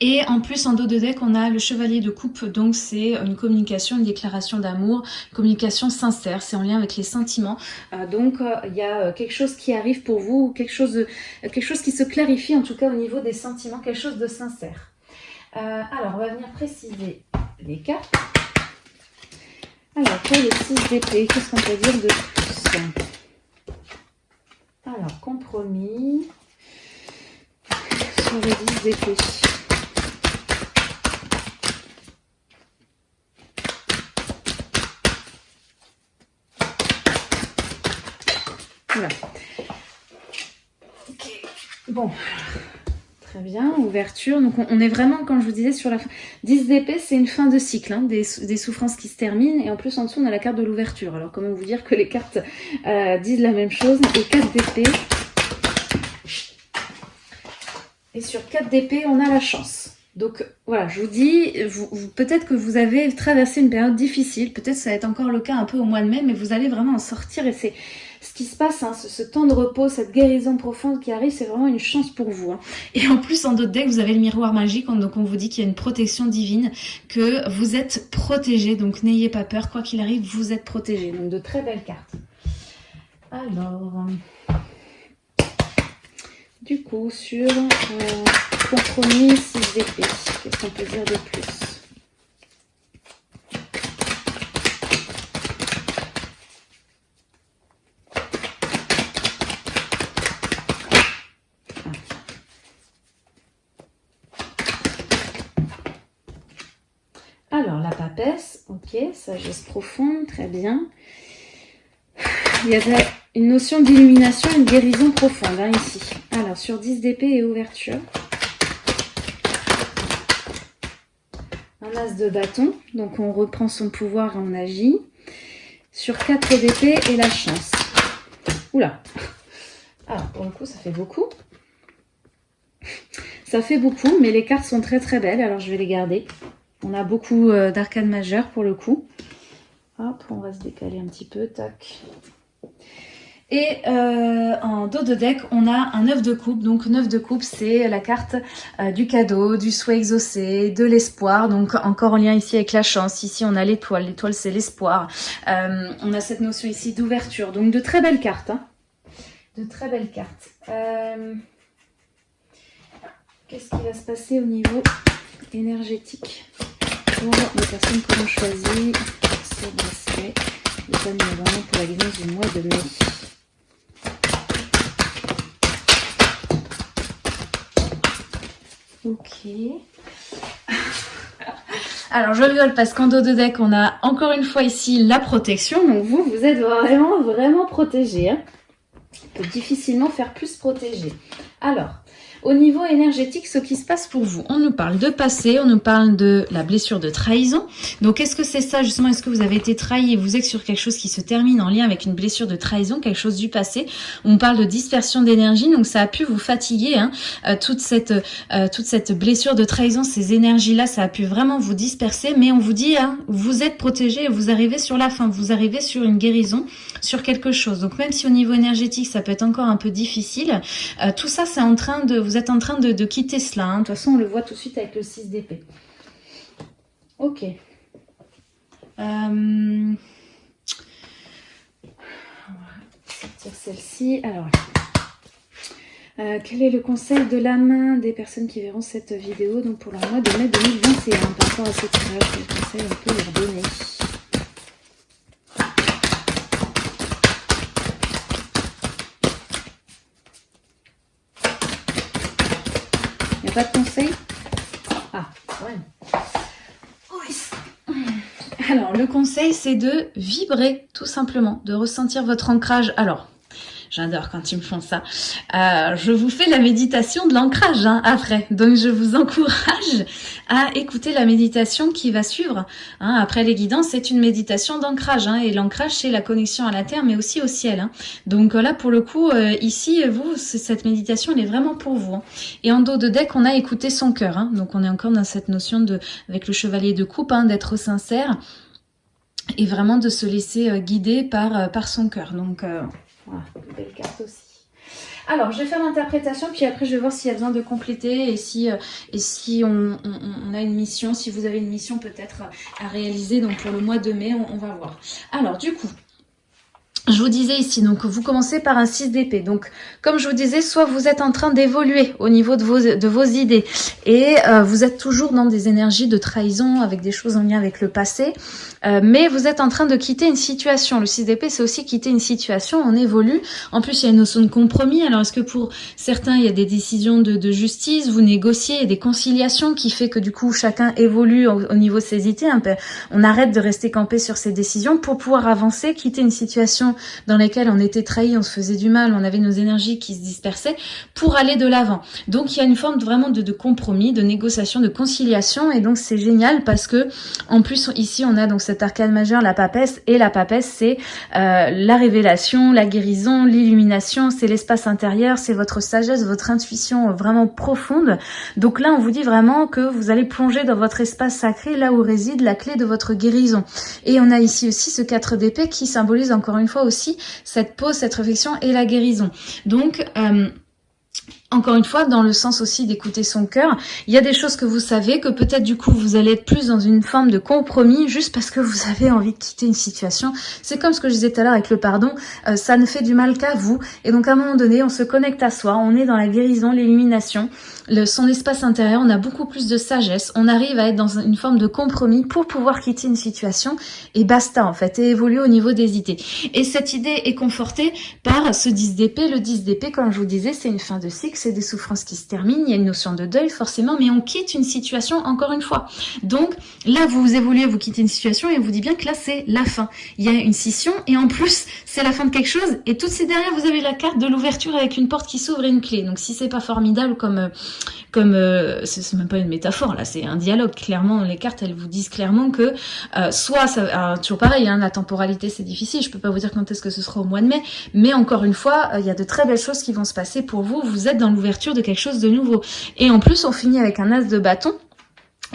Et en plus, en dos de deck, on a le chevalier de coupe. Donc, c'est une communication, une déclaration d'amour, communication sincère. C'est en lien avec les sentiments. Euh, donc, euh, il y a euh, quelque chose qui arrive pour vous, quelque chose, quelque chose qui se clarifie, en tout cas au niveau des sentiments, quelque chose de sincère. alors, on va venir préciser les cartes. Alors, pour les 6 d'épée, qu'est-ce qu'on peut dire de plus Alors, compromis sur les 10 d'épée. Voilà. Bon, très bien, ouverture. Donc on, est vraiment, comme je vous disais, sur la fin. 10 d'épée, c'est une fin de cycle, hein, des, souffrances qui se terminent. Et en plus, en dessous, on a la carte de l'ouverture. Alors comment vous dire que les cartes euh, disent la même chose Et 4 d'épée. Et sur 4 d'épée, on a la chance. Donc voilà, je vous dis, peut-être que vous avez traversé une période difficile, peut-être ça va être encore le cas un peu au mois de mai, mais vous allez vraiment en sortir et c'est ce qui se passe, hein, ce, temps de repos, cette guérison profonde qui arrive, c'est vraiment une chance pour vous. Hein. Et en plus, en d'autres decks, vous avez le miroir magique, donc on vous dit qu'il y a une protection divine, que vous êtes protégé, donc n'ayez pas peur, quoi qu'il arrive, vous êtes protégé. Donc de très belles cartes. Alors... Du coup, sur euh, compromis 6 d'épée, qu'est-ce qu'on peut dire de plus Alors, la papesse, ok, sagesse profonde, très bien. Il y a une notion d'illumination, une guérison profonde hein, ici. Alors, sur 10 d'épée et ouverture. Un as de bâton, donc on reprend son pouvoir et on agit. Sur 4 d'épée et la chance. Oula Alors, pour le coup, ça fait beaucoup. Ça fait beaucoup, mais les cartes sont très très belles, alors je vais les garder. On a beaucoup euh, d'arcades majeures pour le coup. Hop, on va se décaler un petit peu, tac. Et euh, en dos de deck, on a un œuf de coupe. Donc, neuf de coupe, c'est la carte euh, du cadeau, du souhait exaucé, de l'espoir. Donc, encore en lien ici avec la chance. Ici, on a l'étoile. L'étoile, c'est l'espoir. Euh, on a cette notion ici d'ouverture. Donc, de très belles cartes. Hein. De très belles cartes. Qu'est-ce qui va se passer au niveau énergétique? Pour les personnes qui ont choisi ce pour la guidance du mois de mai Ok. Alors je rigole parce qu'en dos de deck on a encore une fois ici la protection. Donc vous, vous êtes vraiment vraiment protégé. Hein. On peut difficilement faire plus protégé. Alors, au niveau énergétique, ce qui se passe pour vous, on nous parle de passé, on nous parle de la blessure de trahison. Donc, est-ce que c'est ça justement? Est-ce que vous avez été trahi et vous êtes sur quelque chose qui se termine en lien avec une blessure de trahison, quelque chose du passé? On parle de dispersion d'énergie, donc ça a pu vous fatiguer. Hein, euh, toute cette euh, toute cette blessure de trahison, ces énergies-là, ça a pu vraiment vous disperser. Mais on vous dit, hein, vous êtes protégé, vous arrivez sur la fin, vous arrivez sur une guérison, sur quelque chose. Donc, même si au niveau énergétique, ça peut être encore un peu difficile, euh, tout ça, c'est en train de vous êtes en train de, quitter cela. Hein. De toute façon, on le voit tout de suite avec le 6 d'épée. Ok. Euh, sortir celle-ci. Alors, euh, quel est le conseil de la main des personnes qui verront cette vidéo donc pour le mois de mai 2021 par rapport à ce tirage Quel conseil on peut leur donner? Pas de conseil Ah, ouais. Alors, le conseil, c'est de vibrer, tout simplement, de ressentir votre ancrage. Alors, J'adore quand ils me font ça. Euh, je vous fais la méditation de l'ancrage hein, après. Donc je vous encourage à écouter la méditation qui va suivre. Hein. Après les guidances, c'est une méditation d'ancrage. Hein, et l'ancrage, c'est la connexion à la terre, mais aussi au ciel. Donc là, pour le coup, euh, ici, vous, cette méditation, elle est vraiment pour vous. Et en dos de deck, on a écouté son cœur. Donc on est encore dans cette notion de, avec le chevalier de coupe, d'être sincère et vraiment de se laisser euh, guider par, euh, par son cœur. Donc, euh, voilà, carte aussi. Alors, je vais faire l'interprétation, puis après, je vais voir s'il y a besoin de compléter et si, si on, a une mission, si vous avez une mission peut-être à réaliser. Donc, pour le mois de mai, on va voir. Alors, du coup, je vous disais ici, donc vous commencez par un 6 d'épée. Donc, comme je vous disais, soit vous êtes en train d'évoluer au niveau de vos, de vos idées et euh, vous êtes toujours dans des énergies de trahison avec des choses en lien avec le passé, euh, mais vous êtes en train de quitter une situation. Le 6 d'épée, c'est aussi quitter une situation, on évolue. En plus, il y a une notion de compromis. Alors, est-ce que pour certains, il y a des décisions de, de justice, vous négociez, a des conciliations qui fait que du coup, chacun évolue au, niveau de ses idées. On arrête de rester campé sur ses décisions pour pouvoir avancer, quitter une situation dans lesquelles on était trahi, on se faisait du mal, on avait nos énergies qui se dispersaient, pour aller de l'avant. Donc il y a une forme vraiment de, compromis, de négociation, de conciliation, et donc c'est génial parce que en plus ici on a donc cet arcane majeur, la papesse, et la papesse c'est euh, la révélation, la guérison, l'illumination, c'est l'espace intérieur, c'est votre sagesse, votre intuition vraiment profonde. Donc là on vous dit vraiment que vous allez plonger dans votre espace sacré, là où réside la clé de votre guérison. Et on a ici aussi ce 4 d'épée qui symbolise encore une fois aussi cette pause, cette réflexion et la guérison. Donc, euh, encore une fois, dans le sens aussi d'écouter son cœur, il y a des choses que vous savez, que peut-être du coup vous allez être plus dans une forme de compromis juste parce que vous avez envie de quitter une situation. C'est comme ce que je disais tout à l'heure avec le pardon, euh, ça ne fait du mal qu'à vous. Et donc à un moment donné, on se connecte à soi, on est dans la guérison, l'illumination, son espace intérieur, on a beaucoup plus de sagesse, on arrive à être dans une forme de compromis pour pouvoir quitter une situation et basta en fait, et évoluer au niveau des idées. Et cette idée est confortée par ce 10 d'épée. Le 10 d'épée, comme je vous disais, c'est une fin de cycle c'est des souffrances qui se terminent, il y a une notion de deuil forcément, mais on quitte une situation encore une fois. Donc là, vous évoluez, vous quittez une situation et on vous dit bien que là, c'est la fin. Il y a une scission et en plus, c'est la fin de quelque chose. Et tout de suite derrière, vous avez la carte de l'ouverture avec une porte qui s'ouvre et une clé. Donc si c'est pas formidable comme... Euh, comme euh, c'est même pas une métaphore là, c'est un dialogue. Clairement, les cartes elles vous disent clairement que euh, soit ça, toujours pareil, hein, la temporalité c'est difficile. Je peux pas vous dire quand est-ce que ce sera au mois de mai, mais encore une fois, il y a de très belles choses qui vont se passer pour vous. Vous êtes dans l'ouverture de quelque chose de nouveau. Et en plus, on finit avec un as de bâton.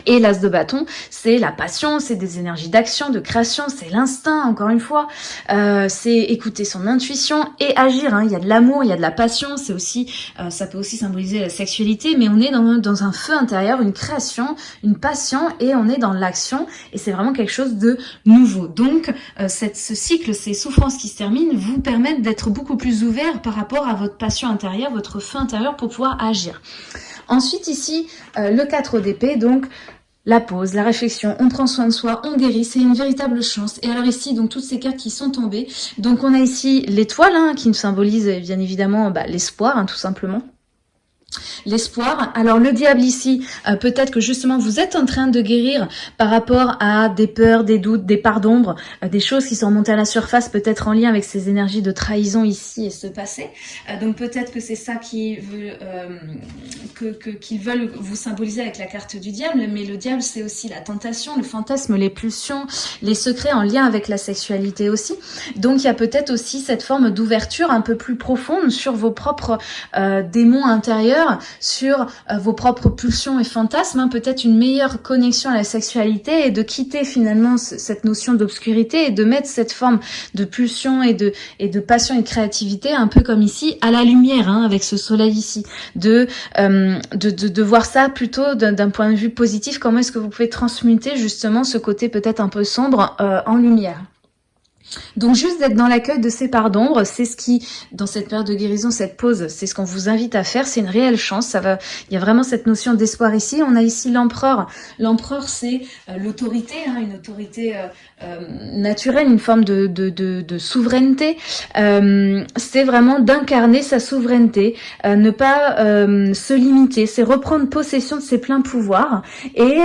Et l'as de bâton, c'est la passion, c'est des énergies d'action, de création, c'est l'instinct, encore une fois. Euh, c'est écouter son intuition et agir. Hein. Il y a de l'amour, il y a de la passion, c'est aussi, euh, ça peut aussi symboliser la sexualité, mais on est dans, un feu intérieur, une création, une passion, et on est dans l'action, et c'est vraiment quelque chose de nouveau. Donc, euh, ce cycle, ces souffrances qui se terminent, vous permettent d'être beaucoup plus ouvert par rapport à votre passion intérieure, votre feu intérieur pour pouvoir agir. Ensuite ici, euh, le 4 d'épée, donc la pause, la réflexion, on prend soin de soi, on guérit, c'est une véritable chance. Et alors ici, donc toutes ces cartes qui sont tombées, donc on a ici l'étoile hein, qui nous symbolise bien évidemment bah, l'espoir, hein, tout simplement. L'espoir. Alors le diable ici, euh, peut-être que justement vous êtes en train de guérir par rapport à des peurs, des doutes, des parts d'ombre, euh, des choses qui sont montées à la surface, peut-être en lien avec ces énergies de trahison ici et ce passé. Euh, donc peut-être que c'est ça qui veut, que qu'ils veulent vous symboliser avec la carte du diable, mais le diable c'est aussi la tentation, le fantasme, les pulsions, les secrets en lien avec la sexualité aussi. Donc il y a peut-être aussi cette forme d'ouverture un peu plus profonde sur vos propres démons intérieurs sur euh, vos propres pulsions et fantasmes, hein, peut-être une meilleure connexion à la sexualité et de quitter finalement cette notion d'obscurité et de mettre cette forme de pulsion et de, et de passion et de créativité, un peu comme ici, à la lumière, hein, avec ce soleil ici, de, euh, de, de, voir ça plutôt d'un point de vue positif, comment est-ce que vous pouvez transmuter justement ce côté peut-être un peu sombre euh, en lumière. Donc juste d'être dans l'accueil de ces parts d'ombre, c'est ce qui, dans cette période de guérison, cette pause, c'est ce qu'on vous invite à faire. C'est une réelle chance. Ça va, il y a vraiment cette notion d'espoir ici. On a ici l'empereur. L'empereur, c'est euh, l'autorité, hein, une autorité euh, euh, naturelle, une forme de, de, de, de souveraineté. c'est vraiment d'incarner sa souveraineté, ne pas se limiter. C'est reprendre possession de ses pleins pouvoirs et,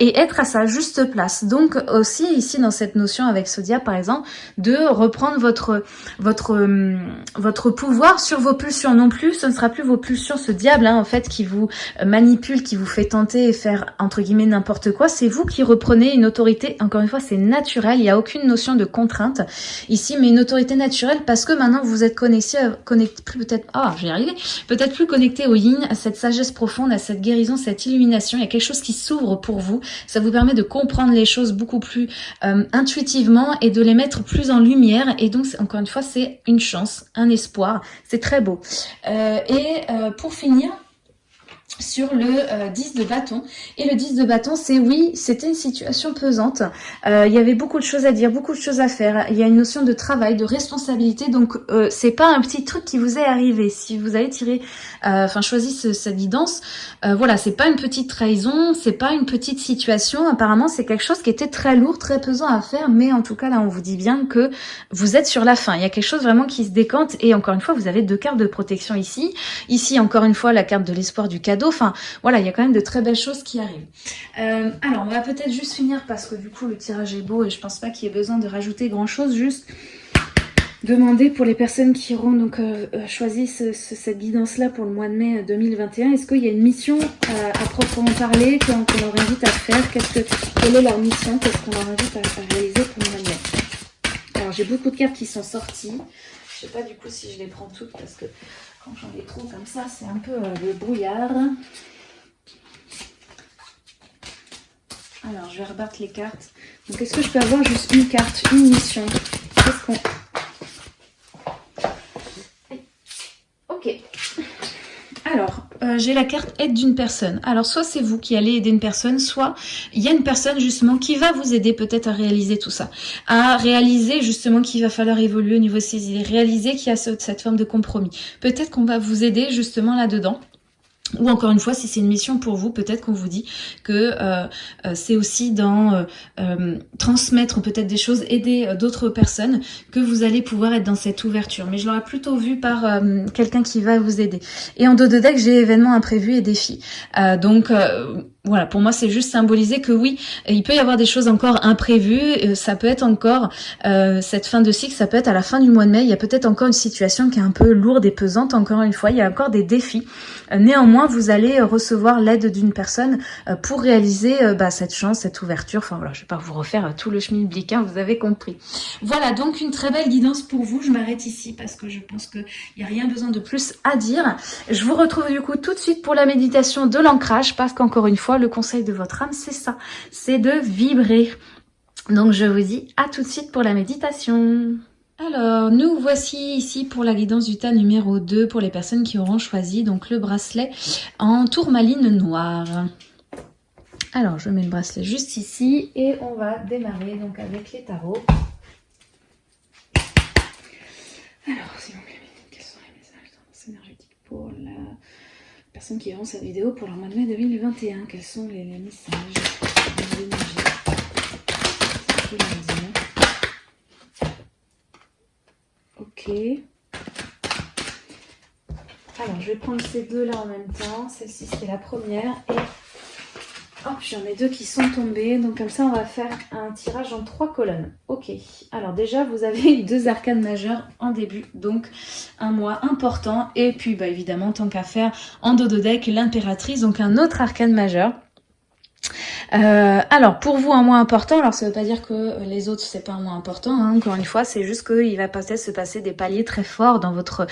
et être à sa juste place. Donc aussi ici dans cette notion avec Sodia par exemple de reprendre votre votre euh, votre pouvoir sur vos pulsions. Non plus, ce ne sera plus vos pulsions, ce diable hein, en fait qui vous manipule, qui vous fait tenter et faire entre guillemets n'importe quoi. C'est vous qui reprenez une autorité. Encore une fois, c'est naturel. Il n'y a aucune notion de contrainte ici, mais une autorité naturelle parce que maintenant vous êtes connecté, connecté peut-être. Ah, oh, arrivé. Peut-être plus connecté au yin, à cette sagesse profonde, à cette guérison, cette illumination. Il y a quelque chose qui s'ouvre pour vous. Ça vous permet de comprendre les choses beaucoup plus euh, intuitivement et de les mettre plus en lumière. Et donc, encore une fois, c'est une chance, un espoir. C'est très beau. Euh, et euh, pour finir, sur le 10 de bâton. Et le 10 de bâton, c'est oui, c'était une situation pesante. il y avait beaucoup de choses à dire, beaucoup de choses à faire. Il y a une notion de travail, de responsabilité. Donc, c'est pas un petit truc qui vous est arrivé. Si vous avez tiré euh, enfin choisi cette guidance. Euh, voilà, c'est pas une petite trahison, c'est pas une petite situation. Apparemment, c'est quelque chose qui était très lourd, très pesant à faire, mais en tout cas là, on vous dit bien que vous êtes sur la fin. Il y a quelque chose vraiment qui se décante. Et encore une fois, vous avez deux cartes de protection ici. Ici, encore une fois, la carte de l'espoir du cadeau. Enfin, voilà, il y a quand même de très belles choses qui arrivent. Euh, alors, on va peut-être juste finir parce que du coup, le tirage est beau et je pense pas qu'il y ait besoin de rajouter grand chose. Juste demander pour les personnes qui auront donc euh, euh, choisi cette guidance-là pour le mois de mai 2021, euh, est-ce qu'il y a une mission à proprement parler qu'on leur invite à faire? Que Quelle est leur mission Qu'est-ce qu'on leur invite à, réaliser pour le mois de mai? Alors j'ai beaucoup de cartes qui sont sorties. Je sais pas du coup si je les prends toutes parce que quand j'en ai trop comme ça, c'est un peu le brouillard. Alors je vais rebattre les cartes. Donc est-ce que je peux avoir juste une carte, une mission? Qu'est-ce qu'on Alors, euh, j'ai la carte aide d'une personne. Alors, soit c'est vous qui allez aider une personne, soit il y a une personne justement qui va vous aider peut-être à réaliser tout ça. À réaliser justement qu'il va falloir évoluer au niveau de idées. Réaliser qu'il y a cette forme de compromis. Peut-être qu'on va vous aider justement là-dedans. Ou encore une fois, si c'est une mission pour vous, peut-être qu'on vous dit que euh, euh, c'est aussi dans euh, transmettre peut-être des choses, aider d'autres personnes, que vous allez pouvoir être dans cette ouverture. Mais je l'aurais plutôt vu par quelqu'un qui va vous aider. Et en dos de deck, j'ai événements imprévus et défis. donc voilà, pour moi, c'est juste symboliser que oui, il peut y avoir des choses encore imprévues. Ça peut être encore cette fin de cycle, ça peut être à la fin du mois de mai. Il y a peut-être encore une situation qui est un peu lourde et pesante. Encore une fois, il y a encore des défis. néanmoins vous allez euh, recevoir l'aide d'une personne euh, pour réaliser euh, bah, cette chance, cette ouverture. Enfin voilà, je vais pas vous refaire tout le chemin hein, vous avez compris. Voilà, donc une très belle guidance pour vous. Je m'arrête ici parce que je pense qu'il n'y a rien besoin de plus à dire. Je vous retrouve du coup tout de suite pour la méditation de l'ancrage parce qu'encore une fois, le conseil de votre âme, c'est ça, c'est de vibrer. Donc je vous dis à tout de suite pour la méditation. Alors, nous voici ici pour la guidance du tas numéro 2 pour les personnes qui auront choisi donc le bracelet en tourmaline noire. Alors, je mets le bracelet juste ici et on va démarrer donc avec les tarots. Alors, quels sont les messages énergétiques pour la personne qui verront cette vidéo pour leur mois de mai 2021 Quels sont les, messages, alors, je vais prendre ces deux-là en même temps. Celle-ci, c'est la première. Et hop, j'en ai deux qui sont tombés. Donc, comme ça, on va faire un tirage en trois colonnes. Ok. Alors, déjà, vous avez deux arcanes majeures en début. Donc, un mois important. Et puis, bah, évidemment, tant qu'à faire, en dos de deck, l'impératrice. Donc, un autre arcane majeur. Euh, alors pour vous un mois important, alors ça veut pas dire que les autres c'est pas un mois important, hein, encore une fois, c'est juste qu'il va peut-être se passer des paliers très forts dans votre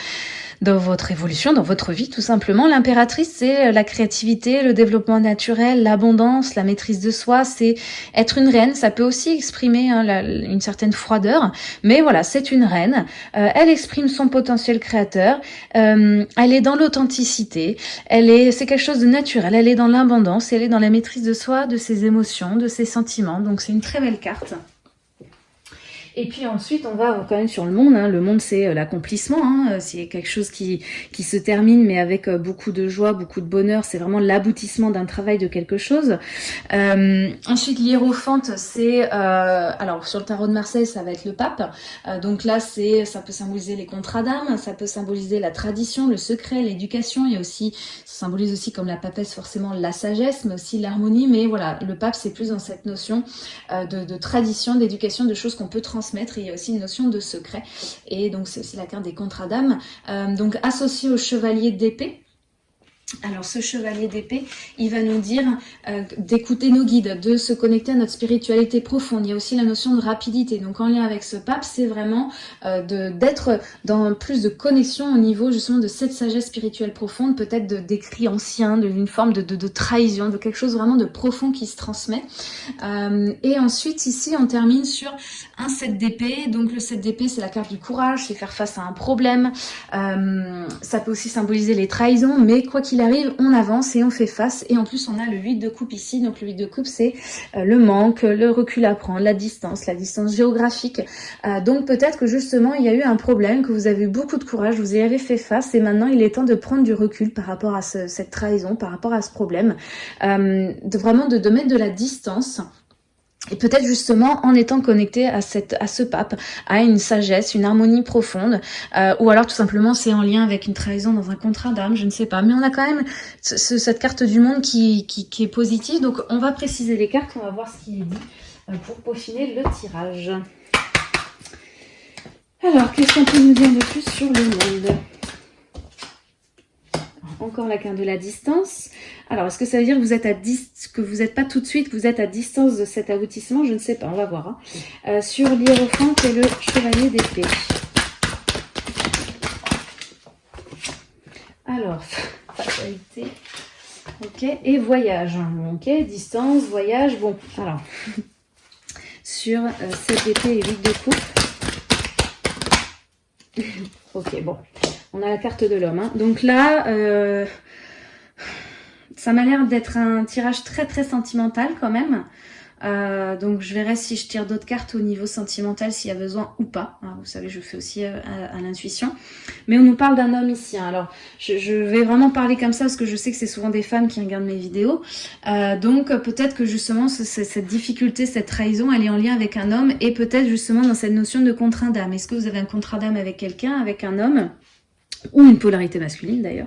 dans votre évolution, dans votre vie tout simplement. L'impératrice c'est la créativité, le développement naturel, l'abondance, la maîtrise de soi, c'est être une reine. Ça peut aussi exprimer hein, une certaine froideur, mais voilà, c'est une reine. Euh, elle exprime son potentiel créateur. Euh, elle est dans l'authenticité. Elle est, c'est quelque chose de naturel. Elle est dans l'abondance. Elle est dans la maîtrise de soi, de ses émotions, de ses sentiments. Donc c'est une très belle carte. Et puis ensuite, on va quand même sur le monde. Hein. Le monde, c'est euh, l'accomplissement. Hein. C'est quelque chose qui, qui se termine, mais avec euh, beaucoup de joie, beaucoup de bonheur. C'est vraiment l'aboutissement d'un travail de quelque chose. Euh, ensuite, l'hiérophante, c'est... Euh, alors, sur le tarot de Marseille, ça va être le pape. donc là, c'est ça peut symboliser les contrats d'âme, ça peut symboliser la tradition, le secret, l'éducation. Il y a aussi, ça symbolise aussi comme la papesse forcément la sagesse, mais aussi l'harmonie. Mais voilà, le pape, c'est plus dans cette notion de, de tradition, d'éducation, de choses qu'on peut transmettre il y a aussi une notion de secret. Et donc c'est aussi la carte des contrats d'âme. donc associé au chevalier d'épée. Alors ce chevalier d'épée, il va nous dire euh, d'écouter nos guides, de se connecter à notre spiritualité profonde. Il y a aussi la notion de rapidité. Donc en lien avec ce pape, c'est vraiment euh, d'être dans plus de connexion au niveau justement de cette sagesse spirituelle profonde, peut-être d'écrits anciens, d'une forme de, trahison, de quelque chose vraiment de profond qui se transmet. Euh, et ensuite ici, on termine sur un 7 d'épée. Donc le 7 d'épée, c'est la carte du courage, c'est faire face à un problème. ça peut aussi symboliser les trahisons, mais quoi qu'il arrive, on avance et on fait face. Et en plus, on a le 8 de coupe ici. Donc le 8 de coupe, c'est euh, le manque, le recul à prendre, la distance, la distance géographique. Euh, donc peut-être que justement, il y a eu un problème, que vous avez eu beaucoup de courage, vous y avez fait face et maintenant, il est temps de prendre du recul par rapport à cette trahison, par rapport à ce problème. Euh, de vraiment de, de mettre de la distance et peut-être justement en étant connecté à, cette, à ce pape, à une sagesse, une harmonie profonde, euh, ou alors tout simplement c'est en lien avec une trahison dans un contrat d'âme, je ne sais pas. Mais on a quand même cette carte du monde qui, qui, est positive, donc on va préciser les cartes, on va voir ce qui est dit euh, pour peaufiner le tirage. Alors, qu'est-ce qu'on peut nous dire de plus sur le monde? Encore la carte de la distance. Alors, est-ce que ça veut dire que vous êtes à que vous n'êtes pas tout de suite, vous êtes à distance de cet aboutissement? Je ne sais pas, on va voir. Hein. Euh, sur l'hiérophante et le chevalier d'épée. Alors, fatalité. Ok, et voyage. Ok, distance, voyage. Bon, alors, sur euh, cette épée et 8 de coupe. ok, bon. On a la carte de l'homme. Hein. Donc là, euh, ça m'a l'air d'être un tirage très très sentimental quand même. Euh, donc je verrai si je tire d'autres cartes au niveau sentimental s'il y a besoin ou pas. Hein, vous savez, je fais aussi euh, à, l'intuition. Mais on nous parle d'un homme ici. Hein. Alors je, vais vraiment parler comme ça parce que je sais que c'est souvent des femmes qui regardent mes vidéos. donc peut-être que justement cette difficulté, cette trahison, elle est en lien avec un homme et peut-être justement dans cette notion de contrat d'âme. Est-ce que vous avez un contrat d'âme avec quelqu'un, avec un homme? Ou une polarité masculine d'ailleurs.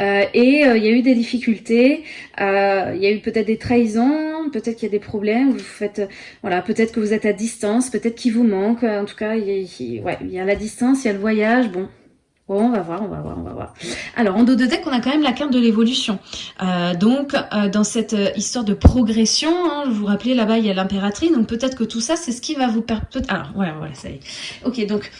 Euh, et euh, il y a eu des difficultés, euh, il y a eu peut-être des trahisons, peut-être qu'il y a des problèmes, vous faites, voilà, peut-être que vous êtes à distance, peut-être qu'il vous manque, en tout cas, il y, a, ouais, y a la distance, il y a le voyage, bon, Bon, on va voir, on va voir, on va voir. Alors, en dos de deck, on a quand même la carte de l'évolution. donc, dans cette histoire de progression, hein, vous vous rappelez, là-bas, il y a l'impératrice. Donc, peut-être que tout ça, c'est ce qui va vous permettre... Alors, voilà, voilà, ça y est. Ok, donc,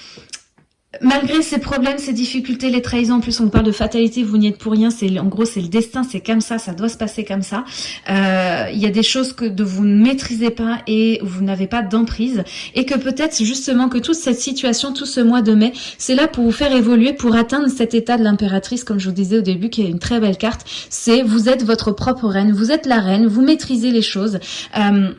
Malgré ces problèmes, ces difficultés, les trahisons, en plus on parle de fatalité, vous n'y êtes pour rien, c'est en gros c'est le destin, c'est comme ça, ça doit se passer comme ça. Euh, il y a des choses que vous ne maîtrisez pas et vous n'avez pas d'emprise et que peut-être justement que toute cette situation, tout ce mois de mai, c'est là pour vous faire évoluer, pour atteindre cet état de l'impératrice, comme je vous disais au début, qui est une très belle carte. C'est vous êtes votre propre reine, vous êtes la reine, vous maîtrisez les choses. Euh,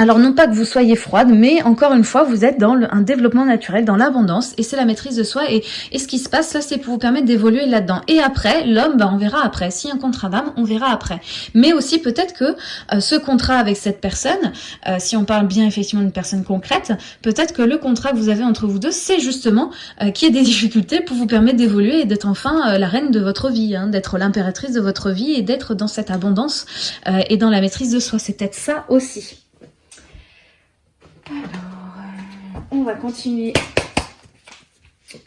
alors non pas que vous soyez froide, mais encore une fois, vous êtes dans un développement naturel, dans l'abondance, et c'est la maîtrise de soi. Et, ce qui se passe là, c'est pour vous permettre d'évoluer là-dedans. Et après, l'homme, bah, on verra après. Si un contrat d'âme, on verra après. Mais aussi peut-être que euh, ce contrat avec cette personne, euh, si on parle bien effectivement d'une personne concrète, peut-être que le contrat que vous avez entre vous deux, c'est justement euh, qu'il y ait des difficultés pour vous permettre d'évoluer et d'être enfin la reine de votre vie, hein, d'être l'impératrice de votre vie et d'être dans cette abondance et dans la maîtrise de soi. C'est peut-être ça aussi. Alors, euh, on va continuer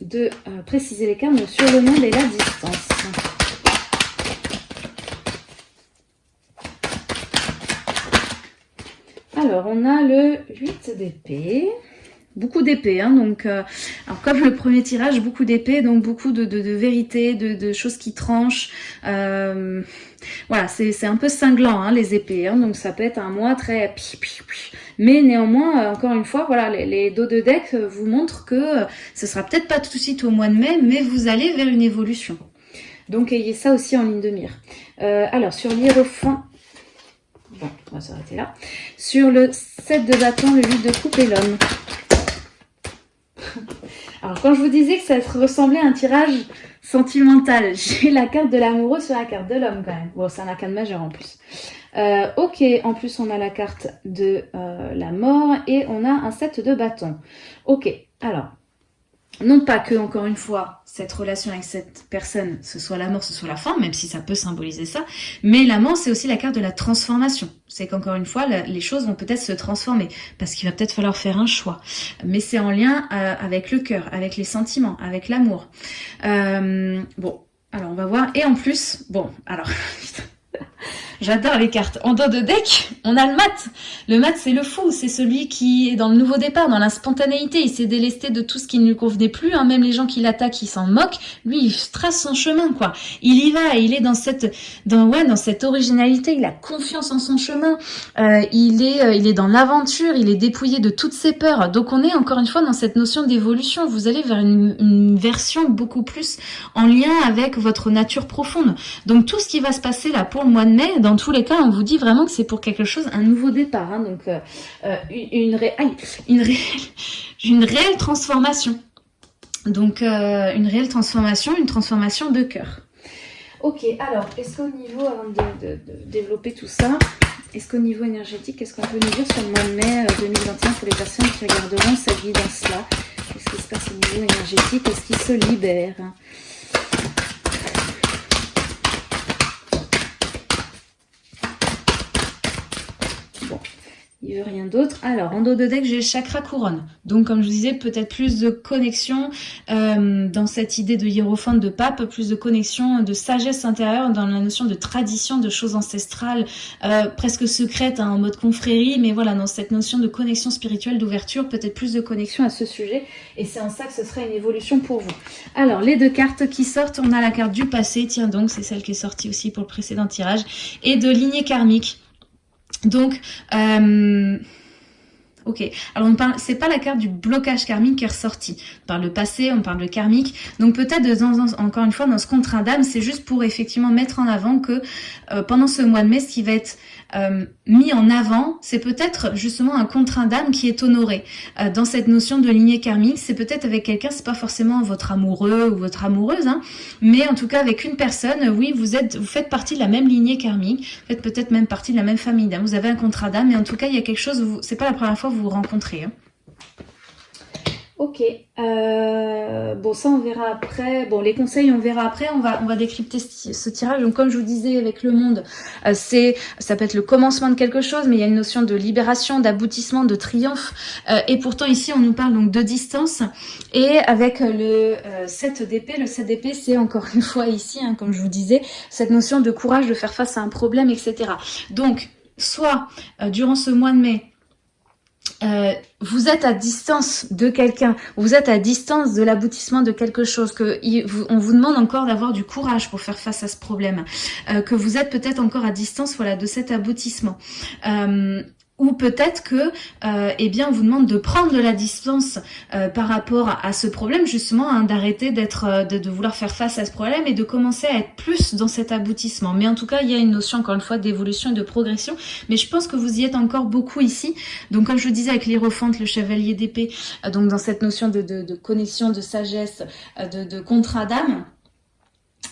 de euh, préciser les cartes sur le monde et la distance. Alors, on a le 8 d'épée. Beaucoup d'épée, hein, donc euh, alors comme le premier tirage, beaucoup d'épée, donc beaucoup de, de, vérité, de, choses qui tranchent. voilà, c'est un peu cinglant hein, les épées, hein, donc ça peut être un mois très mais néanmoins, euh, encore une fois, voilà, les, dos de deck euh, vous montrent que euh, ce sera peut-être pas tout de suite au mois de mai, mais vous allez vers une évolution. Donc ayez ça aussi en ligne de mire. alors sur l'hiérophant, bon, on va s'arrêter là. Sur le 7 de bâton, le 8 de coupe et l'homme. Alors quand je vous disais que ça ressemblait à un tirage sentimental, j'ai la carte de l'amoureux sur la carte de l'homme quand même. Bon, c'est un arcane majeur en plus. Euh, ok, en plus on a la carte de euh, la mort et on a un set de bâtons. Ok, alors, non pas que, encore une fois, cette relation avec cette personne, ce soit la mort, ce soit la fin, même si ça peut symboliser ça, mais la c'est aussi la carte de la transformation. C'est qu'encore une fois, les choses vont peut-être se transformer, parce qu'il va peut-être falloir faire un choix. Mais c'est en lien euh, avec le cœur, avec les sentiments, avec l'amour. Bon, alors on va voir. Et en plus, bon, alors... J'adore les cartes. En dos de deck, on a le mat. Le mat, c'est le fou. C'est celui qui est dans le nouveau départ, dans la spontanéité. Il s'est délesté de tout ce qui ne lui convenait plus. Hein. Même les gens qui l'attaquent, ils s'en moquent. Lui, il trace son chemin, quoi. Il y va. Il est dans cette, dans, ouais, dans cette originalité. Il a confiance en son chemin. Euh, il est, euh, il est dans l'aventure. Il est dépouillé de toutes ses peurs. Donc, on est encore une fois dans cette notion d'évolution. Vous allez vers une, une version beaucoup plus en lien avec votre nature profonde. Donc, tout ce qui va se passer là pour le mois de mai, dans tous les cas, on vous dit vraiment que c'est pour quelque chose, un nouveau départ. Hein, donc, euh, euh, une, une, réelle, une réelle transformation. Donc, euh, une réelle transformation, une transformation de cœur. Ok, alors, est-ce qu'au niveau, avant de, développer tout ça, est-ce qu'au niveau énergétique, qu'est-ce qu'on peut nous dire sur le mois de mai 2021 pour les personnes qui regarderont cette guidance-là Qu'est-ce qui se passe au niveau énergétique Est-ce qu'ils se libèrent il veut rien d'autre. Alors, en dos de deck, j'ai chakra couronne. Donc, comme je vous disais, peut-être plus de connexion euh, dans cette idée de hiérophante de pape, plus de connexion, de sagesse intérieure dans la notion de tradition, de choses ancestrales, euh, presque secrètes, hein, en mode confrérie, mais voilà, dans cette notion de connexion spirituelle, d'ouverture, peut-être plus de connexion à ce sujet. Et c'est en ça que ce serait une évolution pour vous. Alors, les deux cartes qui sortent, on a la carte du passé, tiens donc, c'est celle qui est sortie aussi pour le précédent tirage, et de lignée karmique. Donc, euh, ok. Alors, on parle, c'est pas la carte du blocage karmique qui est ressortie. On parle de passé, on parle de karmique. Donc, peut-être, encore une fois, dans ce contrat d'âme, c'est juste pour effectivement mettre en avant que euh, pendant ce mois de mai, ce qui va être euh, mis en avant, c'est peut-être justement un contrat d'âme qui est honoré. Euh, dans cette notion de lignée karmique, c'est peut-être avec quelqu'un, c'est pas forcément votre amoureux ou votre amoureuse, hein, mais en tout cas avec une personne, oui, vous êtes, vous faites partie de la même lignée karmique, vous faites peut-être même partie de la même famille d'âme, vous avez un contrat d'âme, mais en tout cas, il y a quelque chose, c'est pas la première fois que vous vous rencontrez. Hein. Ok, euh, bon ça on verra après, bon les conseils on verra après, on va décrypter ce, tirage, donc comme je vous disais avec le monde, euh, c'est ça peut être le commencement de quelque chose, mais il y a une notion de libération, d'aboutissement, de triomphe, euh, et pourtant ici on nous parle donc de distance, et avec le 7 d'épée, le 7 d'épée c'est encore une fois ici, hein, comme je vous disais, cette notion de courage de faire face à un problème, etc. Donc, soit durant ce mois de mai, euh, vous êtes à distance de quelqu'un, vous êtes à distance de l'aboutissement de quelque chose, que on vous demande encore d'avoir du courage pour faire face à ce problème, euh, que vous êtes peut-être encore à distance voilà, de cet aboutissement. Euh, ou peut-être que, euh, eh bien, on vous demande de prendre de la distance euh, par rapport à ce problème, justement, hein, d'arrêter d'être, euh, de, vouloir faire face à ce problème et de commencer à être plus dans cet aboutissement. Mais en tout cas, il y a une notion, encore une fois, d'évolution et de progression. Mais je pense que vous y êtes encore beaucoup ici. Donc, comme je vous disais avec l'hierophante, le chevalier d'épée, donc dans cette notion de, de, connexion, de sagesse, de, de contrat d'âme,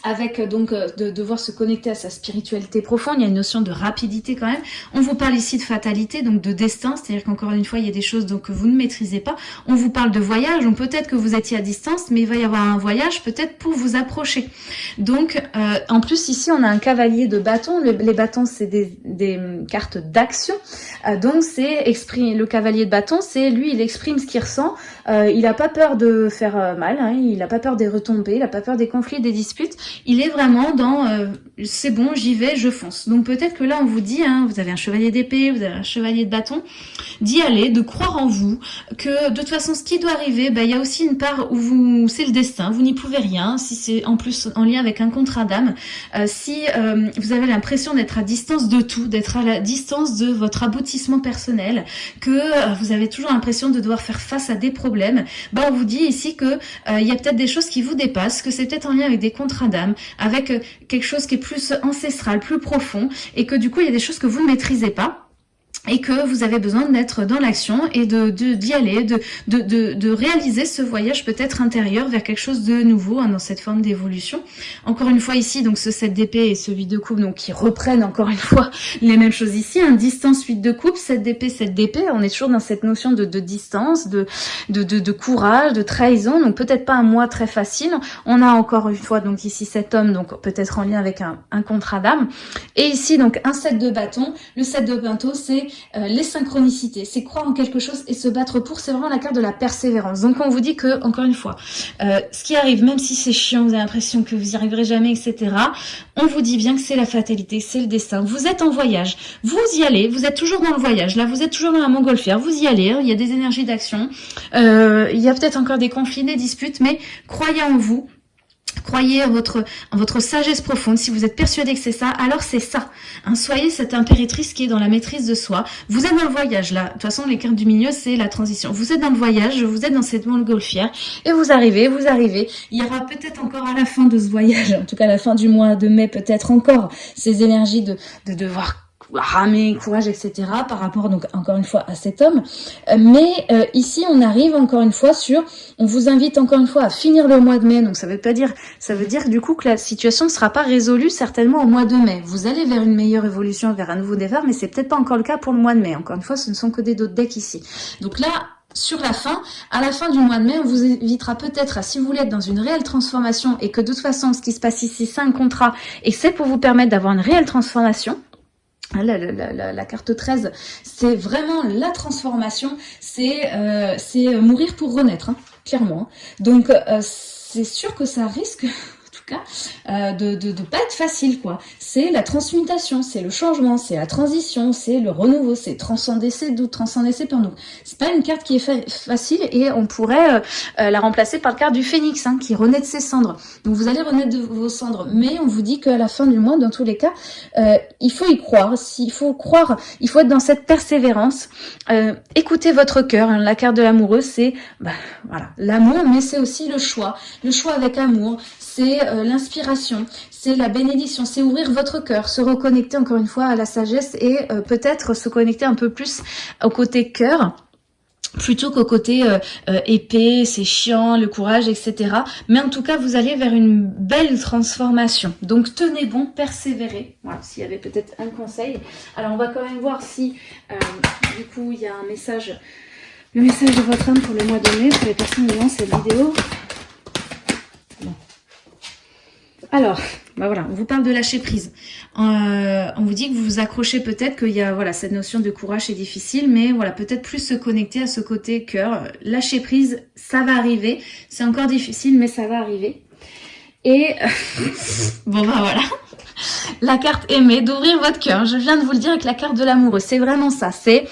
avec euh, donc euh, de devoir se connecter à sa spiritualité profonde, il y a une notion de rapidité quand même. On vous parle ici de fatalité, donc de destin, c'est-à-dire qu'encore une fois, il y a des choses donc, que vous ne maîtrisez pas. On vous parle de voyage, donc peut-être que vous étiez à distance, mais il va y avoir un voyage peut-être pour vous approcher. Donc, euh, en plus ici, on a un cavalier de bâton. les bâtons, c'est des, des, cartes d'action. donc, c'est le cavalier de bâton, c'est lui, il exprime ce qu'il ressent. il n'a pas peur de faire mal, hein, il n'a pas peur des retombées, il n'a pas peur des conflits, des disputes il est vraiment dans euh, c'est bon, j'y vais, je fonce. Donc peut-être que là on vous dit, hein, vous avez un chevalier d'épée, vous avez un chevalier de bâton, d'y aller, de croire en vous, que de toute façon ce qui doit arriver, bah, il y a aussi une part où vous c'est le destin, vous n'y pouvez rien, si c'est en plus en lien avec un contrat d'âme, euh, si euh, vous avez l'impression d'être à distance de tout, d'être à la distance de votre aboutissement personnel, que vous avez toujours l'impression de devoir faire face à des problèmes, bah on vous dit ici que il y a peut-être des choses qui vous dépassent, que c'est peut-être en lien avec des contrats d'âme, avec euh, quelque chose qui est plus ancestral, plus profond, et que du coup, il y a des choses que vous ne maîtrisez pas et que vous avez besoin d'être dans l'action et de d'y aller, de, de, de, réaliser ce voyage peut-être intérieur vers quelque chose de nouveau hein, dans cette forme d'évolution. Encore une fois ici, donc ce 7 d'épée et celui de coupe, donc qui reprennent encore une fois les mêmes choses ici, un distance 8 de coupe, 7 d'épée, 7 d'épée, on est toujours dans cette notion de, de distance, de, de, de, courage, de trahison, donc peut-être pas un mois très facile. On a encore une fois donc ici cet homme, donc peut-être en lien avec un, un contrat d'âme. Et ici donc un 7 de bâton, le 7 de bâton c'est euh, les synchronicités, c'est croire en quelque chose et se battre pour, c'est vraiment la carte de la persévérance. Donc on vous dit que, encore une fois, euh, ce qui arrive, même si c'est chiant, vous avez l'impression que vous y arriverez jamais, etc., on vous dit bien que c'est la fatalité, c'est le destin. Vous êtes en voyage, vous y allez, vous êtes toujours dans le voyage, là vous êtes toujours dans la montgolfière, vous y allez, il y a des énergies d'action, euh, il y a peut-être encore des conflits, des disputes, mais croyez en vous, Croyez en votre, votre sagesse profonde. Si vous êtes persuadé que c'est ça, alors c'est ça. Hein, soyez cette impératrice qui est dans la maîtrise de soi. Vous êtes dans le voyage là. De toute façon, les cartes du milieu, c'est la transition. Vous êtes dans le voyage, vous êtes dans cette montgolfière et vous arrivez, vous arrivez. Il y aura peut-être encore à la fin de ce voyage, en tout cas à la fin du mois de mai, peut-être encore ces énergies de, de devoir ramer, courage, etc. par rapport donc encore une fois à cet homme. Euh, mais euh, ici on arrive encore une fois sur, on vous invite encore une fois à finir le mois de mai. Donc ça veut pas dire, ça veut dire du coup que la situation ne sera pas résolue certainement au mois de mai. Vous allez vers une meilleure évolution, vers un nouveau départ, mais c'est peut-être pas encore le cas pour le mois de mai. Encore une fois, ce ne sont que des d'autres decks ici. Donc là, sur la fin, à la fin du mois de mai, on vous invitera peut-être à, si vous voulez être dans une réelle transformation et que de toute façon, ce qui se passe ici, c'est un contrat et c'est pour vous permettre d'avoir une réelle transformation, ah, la, la, la, carte 13, c'est vraiment la transformation, c'est euh, mourir pour renaître, hein, clairement. Donc, euh, c'est sûr que ça risque euh, de, pas être facile, quoi. C'est la transmutation, c'est le changement, c'est la transition, c'est le renouveau, c'est transcender ses doutes, transcender ses peurs. C'est pas une carte qui est facile et on pourrait euh, euh, la remplacer par la carte du phénix, hein, qui renaît de ses cendres. Donc, vous allez renaître de vos cendres, mais on vous dit qu'à la fin du mois, dans tous les cas, il faut y croire. S'il faut croire, il faut être dans cette persévérance. écoutez votre cœur. Hein. La carte de l'amoureux, c'est bah, l'amour, mais c'est aussi le choix. Le choix avec amour, c'est euh, l'inspiration, c'est la bénédiction, c'est ouvrir votre cœur, se reconnecter encore une fois à la sagesse et euh, peut-être se connecter un peu plus au côté cœur plutôt qu'au côté euh, épée, c'est chiant, le courage, etc. Mais en tout cas, vous allez vers une belle transformation. Donc, tenez bon, persévérez. Voilà, s'il y avait peut-être un conseil. Alors, on va quand même voir si, du coup, il y a un message, le message de votre âme pour le mois de mai, pour les personnes qui cette vidéo. Alors, bah voilà, on vous parle de lâcher prise. Euh, on vous dit que vous vous accrochez peut-être qu'il y a voilà cette notion de courage c'est difficile, mais voilà peut-être plus se connecter à ce côté cœur. Lâcher prise, ça va arriver. C'est encore difficile, mais ça va arriver. Et bon bah voilà, la carte aimée, d'ouvrir votre cœur. Je viens de vous le dire avec la carte de l'amoureux. C'est vraiment ça. C'est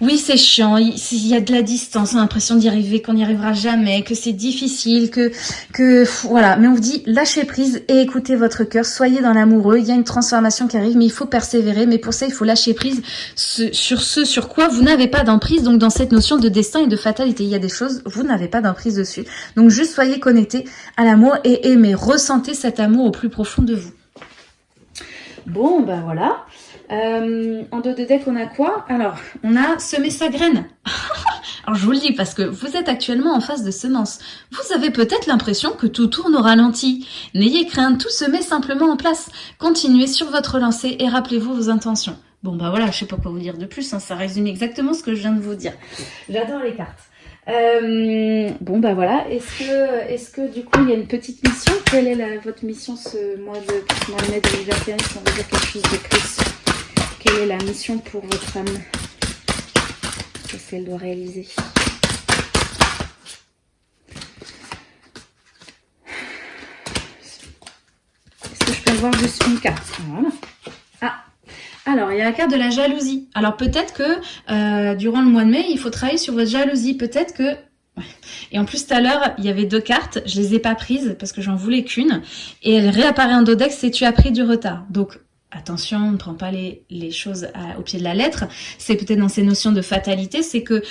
oui, c'est chiant, il, y a de la distance, on a l'impression d'y arriver, qu'on n'y arrivera jamais, que c'est difficile, que, que voilà. Mais on vous dit, lâchez prise et écoutez votre cœur, soyez dans l'amoureux, il y a une transformation qui arrive, mais il faut persévérer, mais pour ça, il faut lâcher prise sur ce sur quoi vous n'avez pas d'emprise, donc dans cette notion de destin et de fatalité. Il y a des choses, vous n'avez pas d'emprise dessus. Donc juste soyez connectés à l'amour et aimez, ressentez cet amour au plus profond de vous. Bon, ben voilà. Euh, en dos de deck, on a quoi? Alors, on a semé sa graine. Alors, je vous le dis parce que vous êtes actuellement en phase de semence. Vous avez peut-être l'impression que tout tourne au ralenti. N'ayez crainte, tout se met simplement en place. Continuez sur votre lancée et rappelez-vous vos intentions. Bon, bah voilà, je sais pas quoi vous dire de plus. Hein, ça résume exactement ce que je viens de vous dire. J'adore les cartes. Euh, bon bah voilà, est-ce que, est que du coup il y a une petite mission? Quelle est votre mission ce mois de, mois de mai 2021 Si on veut dire quelque chose de plus quelle est la mission pour votre âme Qu'est-ce qu'elle doit réaliser? Est-ce que je peux voir juste une carte? Voilà. Alors, il y a la carte de la jalousie. Alors, peut-être que euh, durant le mois de mai, il faut travailler sur votre jalousie. Peut-être que... Et en plus, tout à l'heure, il y avait deux cartes. Je les ai pas prises parce que j'en voulais qu'une. Et elle réapparaît en dodex et tu as pris du retard. Donc, attention, on ne prend pas les, choses au pied de la lettre. C'est peut-être dans ces notions de fatalité, c'est que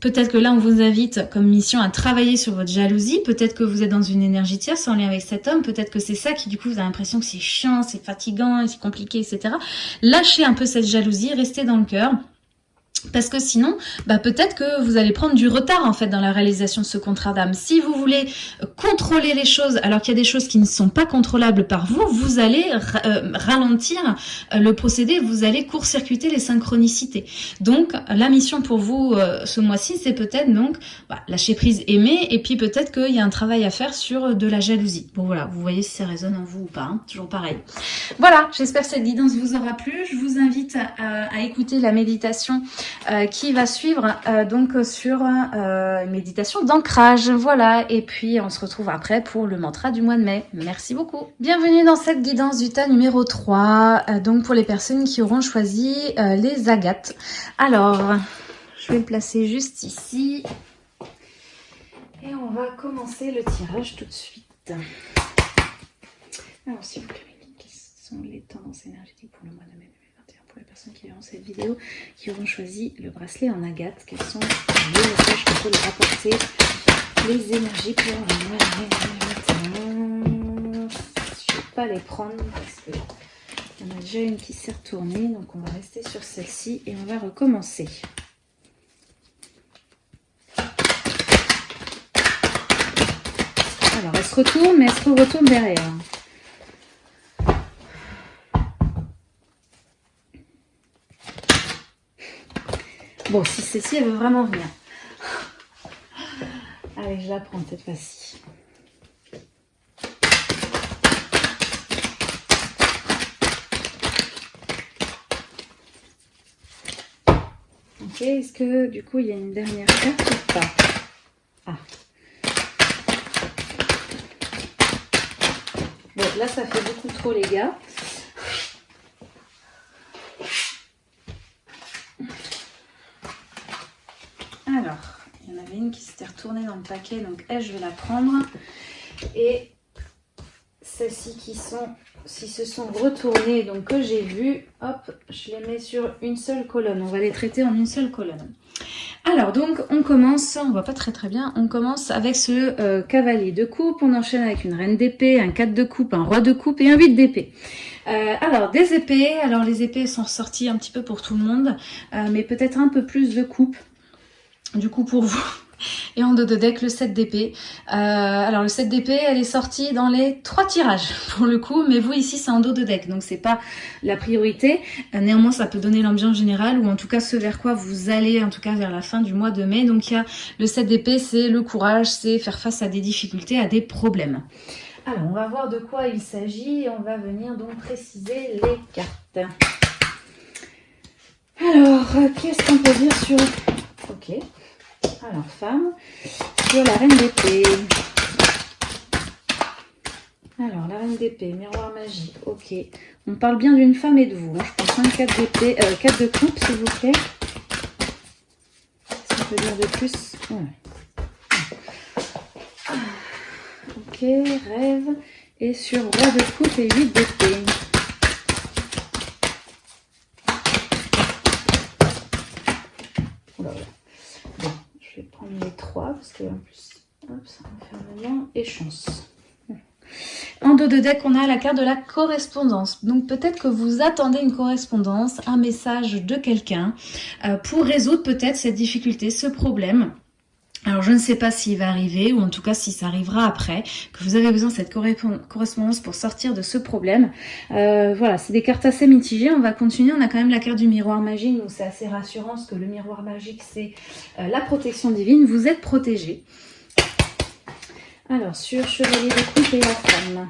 peut-être que là, on vous invite comme mission à travailler sur votre jalousie. Peut-être que vous êtes dans une énergie tierce en lien avec cet homme. Peut-être que c'est ça qui, du coup, vous avez l'impression que c'est chiant, c'est fatigant, c'est compliqué, etc. Lâchez un peu cette jalousie, restez dans le cœur. Parce que sinon, bah peut-être que vous allez prendre du retard en fait dans la réalisation de ce contrat d'âme. Si vous voulez contrôler les choses alors qu'il y a des choses qui ne sont pas contrôlables par vous, vous allez euh, ralentir euh, le procédé, vous allez court-circuiter les synchronicités. Donc la mission pour vous euh, ce mois-ci, c'est peut-être donc bah, lâcher prise, aimer, et puis peut-être qu'il y a un travail à faire sur de la jalousie. Bon voilà, vous voyez si ça résonne en vous ou pas, hein, toujours pareil. Voilà, j'espère que cette guidance vous aura plu. Je vous invite à écouter la méditation euh, qui va suivre euh, donc sur euh, méditation d'ancrage. Voilà, et puis on se retrouve après pour le mantra du mois de mai. Merci beaucoup. Bienvenue dans cette guidance du tas numéro 3, donc pour les personnes qui auront choisi les agates. Alors, je vais le placer juste ici. Et on va commencer le tirage tout de suite. Alors, s'il vous plaît, quelles sont les tendances énergétiques pour le mois de mai? Qui verront cette vidéo, qui auront choisi le bracelet en agate. Quels sont les messages qu'on peut leur apporter Les énergies pour Je ne vais pas les prendre parce que y en a déjà une qui s'est retournée. Donc on va rester sur celle-ci et on va recommencer. Alors elle se retourne, mais elle se retourne derrière. Bon, si celle-ci, elle veut vraiment venir. Allez, je la prends cette fois-ci. Ok, est-ce que du coup il y a une dernière carte ou pas? Ah. Bon, là ça fait beaucoup trop les gars. Tourner dans le paquet. Donc elle, je vais la prendre. Et celles-ci qui sont, si se sont retournées, donc que j'ai vu, hop, je les mets sur une seule colonne. On va les traiter en une seule colonne. Alors donc on commence, on voit pas très très bien, on commence avec ce euh, cavalier de coupe, on enchaîne avec une reine d'épée, un 4 de coupe, un roi de coupe et un 8 d'épée. Euh, alors des épées, alors les épées sont ressorties un petit peu pour tout le monde, euh, mais peut-être un peu plus de coupe du coup pour vous. Et en dos de deck, le 7 d'épée. Euh, alors le 7 d'épée, elle est sortie dans les trois tirages pour le coup, mais vous ici c'est en dos de deck, donc c'est pas la priorité. Euh, néanmoins, ça peut donner l'ambiance générale, ou en tout cas ce vers quoi vous allez, en tout cas vers la fin du mois de mai. Donc il y a le 7 d'épée, c'est le courage, c'est faire face à des difficultés, à des problèmes. Alors on va voir de quoi il s'agit, on va venir donc préciser les cartes. Alors, qu'est-ce qu'on peut dire sur... Ok. Alors, femme, sur la reine d'épée. Alors, la reine d'épée, miroir magique, ok. On parle bien d'une femme et de vous. Hein. Je pense un 4 d'épée, euh, 4 de coupe, s'il vous plaît. Qu'est-ce qu'on peut dire de plus Ok, rêve. Et sur roi de coupe et 8 d'épée. Parce que en plus, ça va faire et chance. En dos de deck, on a la carte de la correspondance. Donc peut-être que vous attendez une correspondance, un message de quelqu'un euh, pour résoudre peut-être cette difficulté, ce problème. Alors je ne sais pas s'il va arriver ou en tout cas si ça arrivera après, que vous avez besoin de cette correspondance pour sortir de ce problème. Euh, voilà, c'est des cartes assez mitigées. On va continuer. On a quand même la carte du miroir magique, donc c'est assez rassurant parce que le miroir magique c'est euh, la protection divine. Vous êtes protégé. Alors sur Chevalier de coupe et la femme.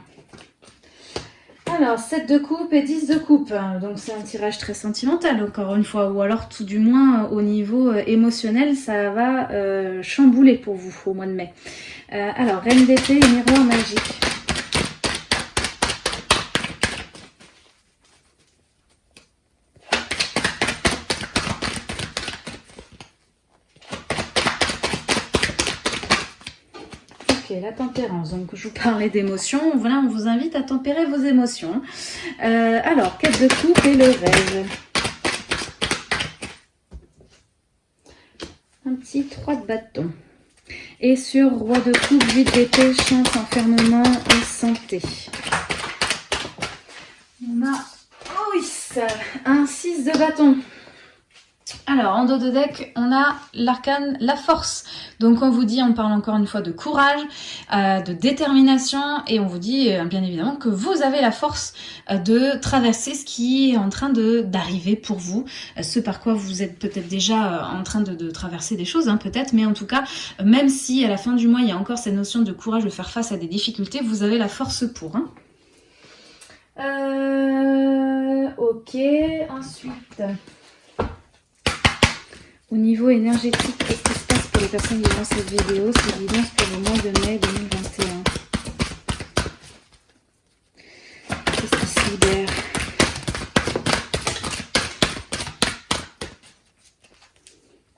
Alors, 7 de coupe et 10 de coupe. Donc, c'est un tirage très sentimental, encore une fois. Ou alors, tout du moins, au niveau euh, émotionnel, ça va euh, chambouler pour vous au mois de mai. Euh, alors, Reine et miroir magique. Donc, je vous parlais d'émotions. Voilà, on vous invite à tempérer vos émotions. Euh, alors, quête de coupe et le rêve. Un petit 3 de bâton. Et sur roi de coupe, 8 d'épée, chance, enfermement et santé. On a, oh oui, un 6 de bâton. Alors, en dos de deck, on a l'arcane La Force. Donc, on vous dit, on parle encore une fois de courage, euh, de détermination, et on vous dit, euh, bien évidemment, que vous avez la force euh, de traverser ce qui est en train d'arriver pour vous, ce par quoi vous êtes peut-être déjà en train de, traverser des choses, hein, peut-être, mais en tout cas, même si à la fin du mois, il y a encore cette notion de courage de faire face à des difficultés, vous avez la force pour. Hein. ok, ensuite... Au niveau énergétique, qu'est-ce qui se passe pour les personnes qui voient cette vidéo C'est l'évidence pour le mois de mai 2021. Qu'est-ce qui se libère?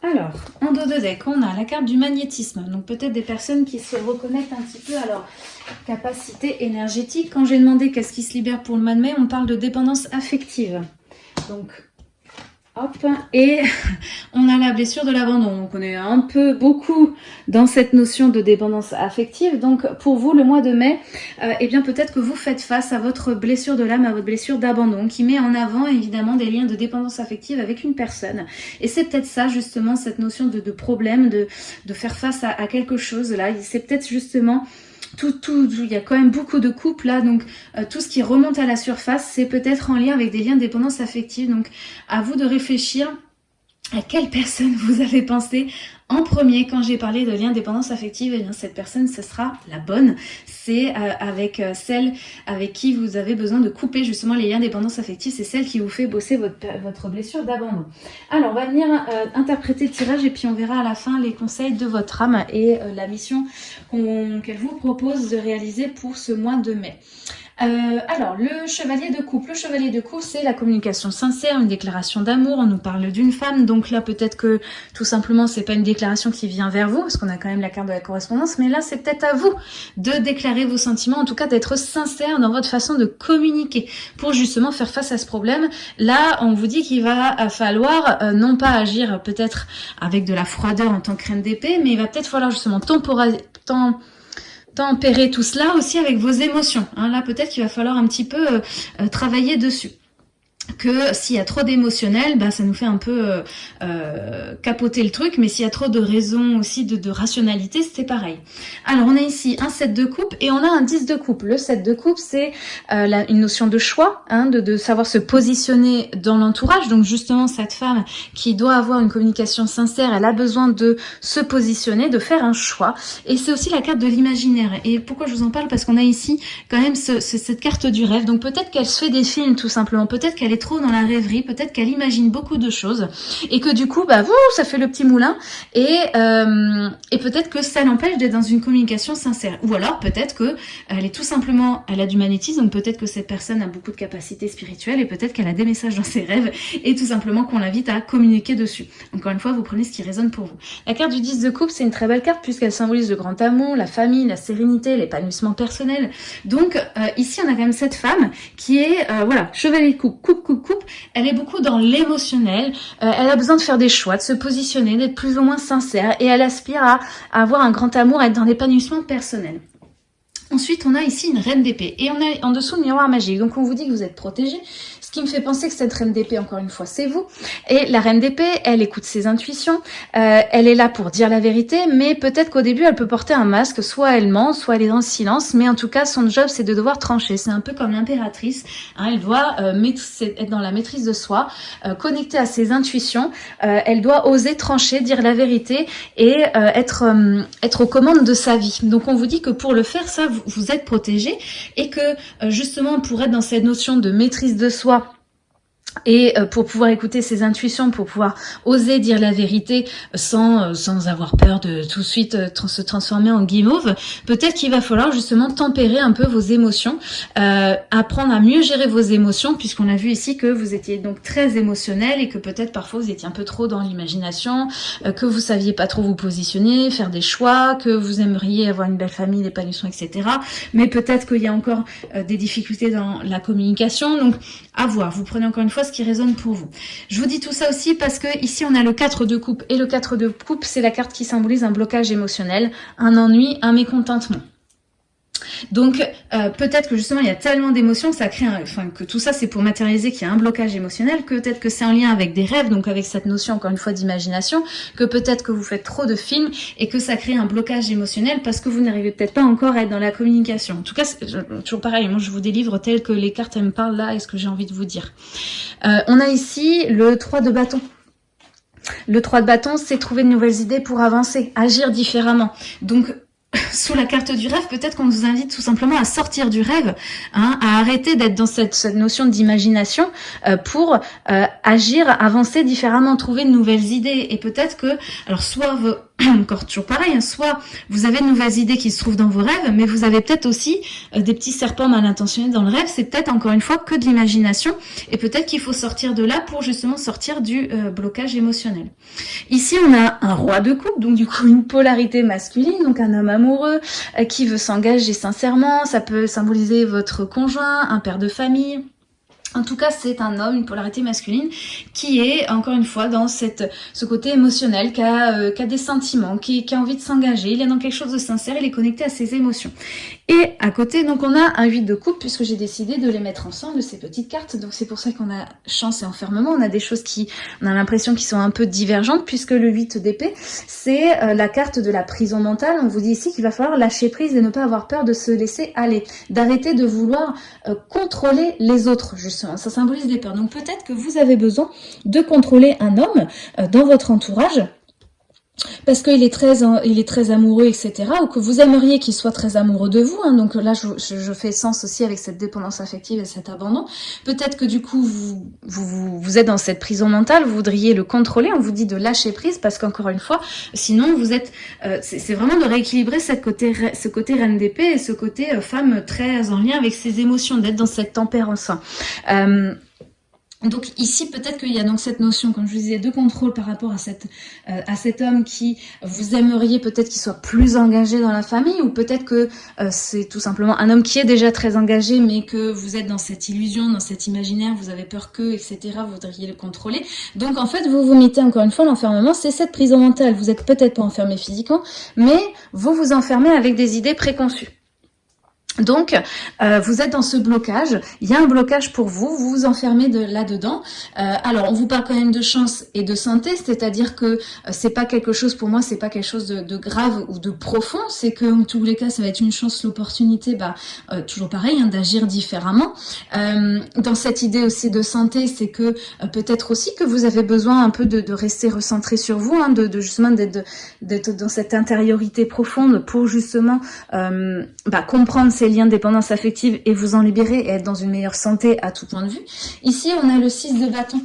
Alors, en dos de deck, on a la carte du magnétisme. Donc peut-être des personnes qui se reconnaissent un petit peu à leur capacité énergétique. Quand j'ai demandé qu'est-ce qui se libère pour le mois de mai, on parle de dépendance affective. Donc Hop, et on a la blessure de l'abandon. Donc on est un peu beaucoup dans cette notion de dépendance affective. Donc pour vous, le mois de mai, euh, eh bien peut-être que vous faites face à votre blessure de l'âme, à votre blessure d'abandon, qui met en avant évidemment des liens de dépendance affective avec une personne. Et c'est peut-être ça justement, cette notion de, problème, de, de faire face à quelque chose là. C'est peut-être justement tout, tout, il y a quand même beaucoup de couples là, donc euh, tout ce qui remonte à la surface, c'est peut-être en lien avec des liens de dépendance affective. Donc à vous de réfléchir à quelle personne vous avez pensé en premier quand j'ai parlé de lien de dépendance affective. Et eh bien cette personne, ce sera la bonne. C'est euh, avec euh, celle avec qui vous avez besoin de couper justement les liens dépendance affective. C'est celle qui vous fait bosser votre, votre blessure d'abandon. Alors on va venir euh, interpréter le tirage et puis on verra à la fin les conseils de votre âme et la mission qu'elle vous propose de réaliser pour ce mois de mai. Euh, alors, le chevalier de coupe. Le chevalier de coupe, c'est la communication sincère, une déclaration d'amour. On nous parle d'une femme, donc là, peut-être que tout simplement, c'est pas une déclaration qui vient vers vous, parce qu'on a quand même la carte de la correspondance, mais là, c'est peut-être à vous de déclarer vos sentiments, en tout cas d'être sincère dans votre façon de communiquer, pour justement faire face à ce problème. Là, on vous dit qu'il va falloir euh, non pas agir peut-être avec de la froideur en tant que reine d'épée, mais il va peut-être falloir justement temporaliser tempérer tout cela aussi avec vos émotions. Hein. Là, peut-être qu'il va falloir un petit peu euh, euh, travailler dessus que s'il y a trop d'émotionnel, bah, ça nous fait un peu euh, euh, capoter le truc, mais s'il y a trop de raisons aussi, de, rationalité, c'est pareil. Alors on a ici un 7 de coupe et on a un 10 de coupe. Le 7 de coupe, c'est euh, une notion de choix, hein, de, savoir se positionner dans l'entourage. Donc justement, cette femme qui doit avoir une communication sincère, elle a besoin de se positionner, de faire un choix. Et c'est aussi la carte de l'imaginaire. Et pourquoi je vous en parle? Parce qu'on a ici quand même ce, cette carte du rêve. Donc peut-être qu'elle se fait des films tout simplement, peut-être qu'elle trop dans la rêverie, peut-être qu'elle imagine beaucoup de choses et que du coup, bah, vous, ça fait le petit moulin et, euh, et peut-être que ça l'empêche d'être dans une communication sincère. Ou alors peut-être que elle est tout simplement, elle a du magnétisme, peut-être que cette personne a beaucoup de capacités spirituelles et peut-être qu'elle a des messages dans ses rêves et tout simplement qu'on l'invite à communiquer dessus. Encore une fois, vous prenez ce qui résonne pour vous. La carte du 10 de coupe, c'est une très belle carte puisqu'elle symbolise le grand amour, la famille, la sérénité, l'épanouissement personnel. Donc euh, ici, on a quand même cette femme qui est, euh, voilà, chevalier de coupe, coupe, elle est beaucoup dans l'émotionnel, euh, elle a besoin de faire des choix, de se positionner, d'être plus ou moins sincère et elle aspire à, à avoir un grand amour, à être dans l'épanouissement personnel. Ensuite, on a ici une reine d'épée et on a en dessous le miroir magique. Donc, on vous dit que vous êtes protégé, qui me fait penser que cette reine d'épée, encore une fois, c'est vous. Et la reine d'épée, elle écoute ses intuitions, euh, elle est là pour dire la vérité, mais peut-être qu'au début, elle peut porter un masque, soit elle ment, soit elle est dans le silence, mais en tout cas, son job, c'est de devoir trancher. C'est un peu comme l'impératrice, hein, elle doit euh, être dans la maîtrise de soi, euh, connectée à ses intuitions, euh, elle doit oser trancher, dire la vérité et être, être aux commandes de sa vie. Donc, on vous dit que pour le faire, ça, vous, êtes protégé et que euh, justement pour être dans cette notion de maîtrise de soi, et euh, pour pouvoir écouter ses intuitions, pour pouvoir oser dire la vérité sans, euh, sans avoir peur de tout de suite euh, se transformer en guimauve, peut-être qu'il va falloir justement tempérer un peu vos émotions, euh, apprendre à mieux gérer vos émotions, puisqu'on a vu ici que vous étiez donc très émotionnel et que peut-être parfois vous étiez un peu trop dans l'imagination, que vous saviez pas trop vous positionner, faire des choix, que vous aimeriez avoir une belle famille, l'épanouissement, etc. Mais peut-être qu'il y a encore des difficultés dans la communication, donc à voir. Vous prenez encore une fois qui résonne pour vous. Je vous dis tout ça aussi parce que ici on a le 4 de coupe et le 4 de coupe c'est la carte qui symbolise un blocage émotionnel, un ennui, un mécontentement. Donc euh, peut-être que justement il y a tellement d'émotions que ça crée, un, enfin que tout ça c'est pour matérialiser qu'il y a un blocage émotionnel, que peut-être que c'est en lien avec des rêves, donc avec cette notion encore une fois d'imagination, que peut-être que vous faites trop de films et que ça crée un blocage émotionnel parce que vous n'arrivez peut-être pas encore à être dans la communication. En tout cas, toujours pareil, moi je vous délivre tel que les cartes me parlent là et ce que j'ai envie de vous dire. Euh, on a ici le 3 de bâton. Le 3 de bâton, c'est trouver de nouvelles idées pour avancer, agir différemment. Donc, sous la carte du rêve, peut-être qu'on vous invite tout simplement à sortir du rêve, hein, à arrêter d'être dans cette, notion d'imagination euh, pour euh, agir, avancer différemment, trouver de nouvelles idées. Et peut-être que, alors soit encore toujours pareil, hein, soit vous avez de nouvelles idées qui se trouvent dans vos rêves, mais vous avez peut-être aussi euh, des petits serpents mal intentionnés dans le rêve, c'est peut-être encore une fois que de l'imagination, et peut-être qu'il faut sortir de là pour justement sortir du blocage émotionnel. Ici, on a un roi de coupe, donc du coup une polarité masculine, donc un homme amoureux euh, qui veut s'engager sincèrement, ça peut symboliser votre conjoint, un père de famille, en tout cas, c'est un homme, une polarité masculine, qui est, encore une fois, dans cette, ce côté émotionnel, qui a, euh, qui a des sentiments, qui, qui a envie de s'engager, il est dans quelque chose de sincère, il est connecté à ses émotions. Et à côté, donc on a un 8 de coupe, puisque j'ai décidé de les mettre ensemble, ces petites cartes. Donc c'est pour ça qu'on a chance et enfermement. On a des choses qui, on a l'impression qui sont un peu divergentes, puisque le 8 d'épée, c'est euh, la carte de la prison mentale. On vous dit ici qu'il va falloir lâcher prise et ne pas avoir peur de se laisser aller, d'arrêter de vouloir euh, contrôler les autres, justement ça symbolise des peurs. Donc peut-être que vous avez besoin de contrôler un homme euh, dans votre entourage parce qu'il est très il est très amoureux, etc. Ou que vous aimeriez qu'il soit très amoureux de vous. Hein. donc là, je, fais sens aussi avec cette dépendance affective et cet abandon. Peut-être que du coup, vous, vous, êtes dans cette prison mentale, vous voudriez le contrôler. On vous dit de lâcher prise parce qu'encore une fois, sinon vous êtes... Euh, c'est vraiment de rééquilibrer côté, ce côté reine d'épée et ce côté euh, femme très en lien avec ses émotions, d'être dans cette tempérance. Euh, donc ici, peut-être qu'il y a donc cette notion, comme je vous disais, de contrôle par rapport à, cette, euh, à cet homme qui vous aimeriez peut-être qu'il soit plus engagé dans la famille, ou peut-être que euh, c'est tout simplement un homme qui est déjà très engagé, mais que vous êtes dans cette illusion, dans cet imaginaire, vous avez peur que, etc., vous voudriez le contrôler. Donc en fait, vous vous mettez encore une fois l'enfermement, c'est cette prison mentale. Vous êtes peut-être pas enfermé physiquement, mais vous vous enfermez avec des idées préconçues. Donc, euh, vous êtes dans ce blocage, il y a un blocage pour vous, vous vous enfermez de là-dedans. Euh, alors, on vous parle quand même de chance et de santé, c'est-à-dire que euh, c'est pas quelque chose, pour moi, c'est pas quelque chose de, grave ou de profond, c'est que en tous les cas, ça va être une chance, l'opportunité, bah, toujours pareil, hein, d'agir différemment. dans cette idée aussi de santé, c'est que peut-être aussi que vous avez besoin un peu de, rester recentré sur vous, hein, de, justement d'être dans cette intériorité profonde pour justement bah, comprendre ces liens de dépendance affective et vous en libérer et être dans une meilleure santé à tout point de vue. Ici, on a le 6 de bâton.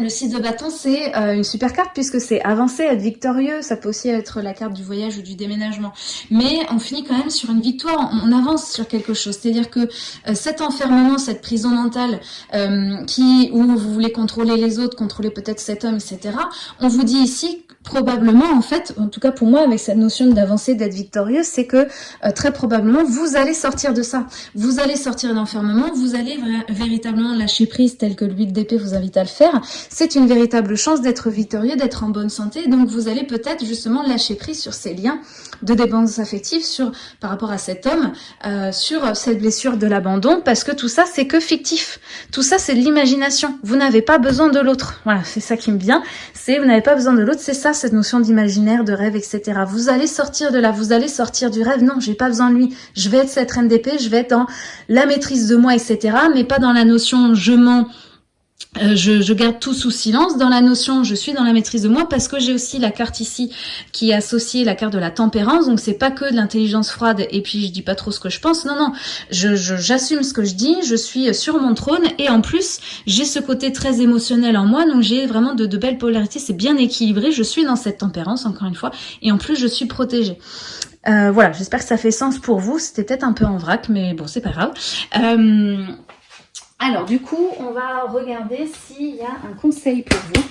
Le 6 de bâton, c'est euh, une super carte puisque c'est avancer, être victorieux. Ça peut aussi être la carte du voyage ou du déménagement. Mais on finit quand même sur une victoire, on avance sur quelque chose. C'est-à-dire que euh, cet enfermement, cette prison mentale euh, qui où vous voulez contrôler les autres, contrôler peut-être cet homme, etc. On vous dit ici probablement, en fait, en tout cas pour moi, avec cette notion d'avancer, d'être victorieux, c'est que euh, très probablement, vous allez sortir de ça. Vous allez sortir d'enfermement, vous allez véritablement lâcher prise tel que l'huile d'épée vous invite à le faire. C'est une véritable chance d'être victorieux, d'être en bonne santé. Donc vous allez peut-être justement lâcher prise sur ces liens de dépendance affective sur, par rapport à cet homme, euh, sur cette blessure de l'abandon, parce que tout ça, c'est que fictif. Tout ça, c'est de l'imagination. Vous n'avez pas besoin de l'autre. Voilà, c'est ça qui me vient. C'est vous n'avez pas besoin de l'autre, c'est ça cette notion d'imaginaire, de rêve, etc. Vous allez sortir de là, vous allez sortir du rêve. Non, j'ai pas besoin de lui. Je vais être cette reine d'épée, je vais être dans la maîtrise de moi, etc. Mais pas dans la notion je mens, euh, je, garde tout sous silence dans la notion je suis dans la maîtrise de moi parce que j'ai aussi la carte ici qui est associée la carte de la tempérance. Donc c'est pas que de l'intelligence froide et puis je dis pas trop ce que je pense. Non non je j'assume ce que je dis je suis sur mon trône et en plus j'ai ce côté très émotionnel en moi. Donc j'ai vraiment de, belles polarités. C'est bien équilibré. Je suis dans cette tempérance encore une fois et en plus je suis protégée. Euh, voilà. J'espère que ça fait sens pour vous. C'était peut-être un peu en vrac mais bon c'est pas grave. Euh, alors du coup, on va regarder s'il y a un conseil pour vous.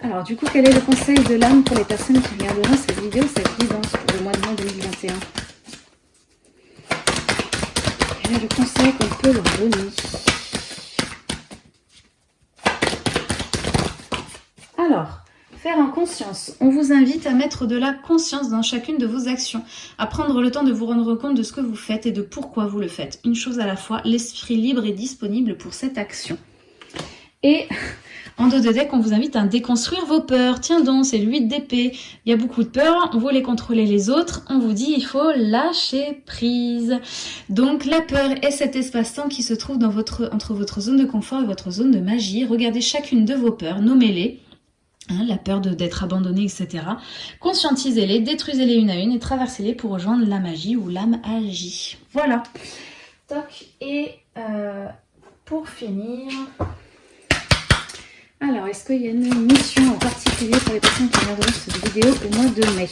Alors du coup, quel est le conseil de l'âme pour les personnes qui regarderont cette vidéo, cette guidance pour le mois de mai 2021 Quel est le conseil qu'on peut leur donner? Alors, faire en conscience. On vous invite à mettre de la conscience dans chacune de vos actions, à prendre le temps de vous rendre compte de ce que vous faites et de pourquoi vous le faites. Une chose à la fois, l'esprit libre est disponible pour cette action. Et en dos de deck, on vous invite à déconstruire vos peurs. Tiens donc, c'est l'huile d'épée. Il y a beaucoup de peurs, on voulait contrôler les autres. On vous dit, il faut lâcher prise. Donc la peur est cet espace-temps qui se trouve entre votre zone de confort et votre zone de magie. Regardez chacune de vos peurs, nommez-les. Hein, la peur d'être abandonné, etc. Conscientisez-les, détruisez-les une à une et traversez-les pour rejoindre la magie ou l'âme agit. Voilà. Toc. Et euh, pour finir... Alors, est-ce qu'il y a une mission en particulier pour les personnes qui regardent cette vidéo au mois de mai?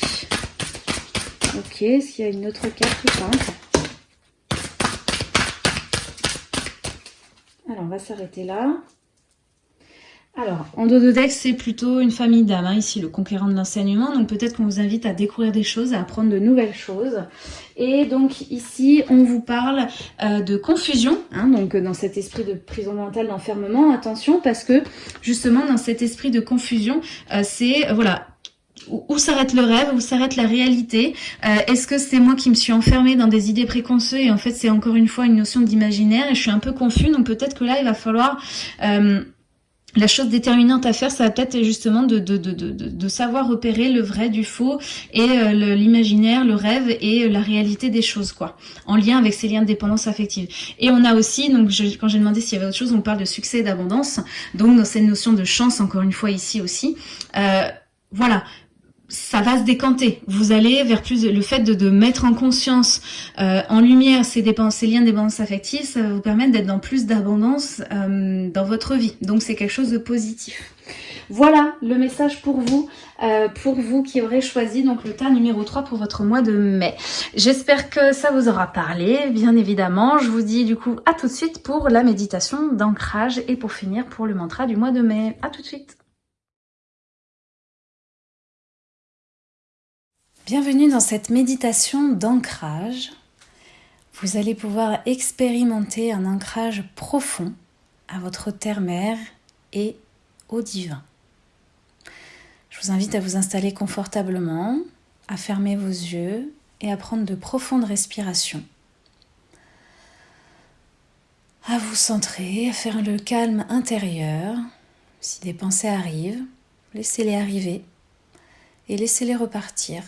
Ok, est-ce qu'il y a une autre carte ou pas? Alors, on va s'arrêter là. Alors, en dos de deck, c'est plutôt une famille d'âmes, hein, ici, le conquérant de l'enseignement. Donc peut-être qu'on vous invite à découvrir des choses, à apprendre de nouvelles choses. Et donc ici, on vous parle euh, de confusion, hein, donc dans cet esprit de prison mentale, d'enfermement. Attention, parce que justement, dans cet esprit de confusion, euh, c'est, euh, voilà, où s'arrête le rêve, où s'arrête la réalité Est-ce que c'est moi qui me suis enfermée dans des idées préconçues et en fait c'est encore une fois une notion d'imaginaire et je suis un peu confus donc peut-être que là il va falloir la chose déterminante à faire, ça va peut-être justement de, savoir repérer le vrai du faux et euh, l'imaginaire, le, rêve et euh, la réalité des choses, quoi, en lien avec ces liens de dépendance affective. Et on a aussi, donc quand j'ai demandé s'il y avait autre chose, on parle de succès et d'abondance, donc dans cette notion de chance, encore une fois ici aussi. Euh, voilà, ça va se décanter. Vous allez vers plus le fait de, mettre en conscience, euh, en lumière ces, dépenses, ces liens dépendance affective, ça va vous permettre d'être dans plus d'abondance euh, dans votre vie. Donc c'est quelque chose de positif. Voilà le message pour vous, euh, pour vous qui aurez choisi donc le tas numéro 3 pour votre mois de mai. J'espère que ça vous aura parlé, bien évidemment. Je vous dis du coup à tout de suite pour la méditation d'ancrage et pour finir pour le mantra du mois de mai. À tout de suite Bienvenue dans cette méditation d'ancrage. Vous allez pouvoir expérimenter un ancrage profond à votre terre-mère et au divin. Je vous invite à vous installer confortablement, à fermer vos yeux et à prendre de profondes respirations. À vous centrer, à faire le calme intérieur. Si des pensées arrivent, laissez-les arriver et laissez-les repartir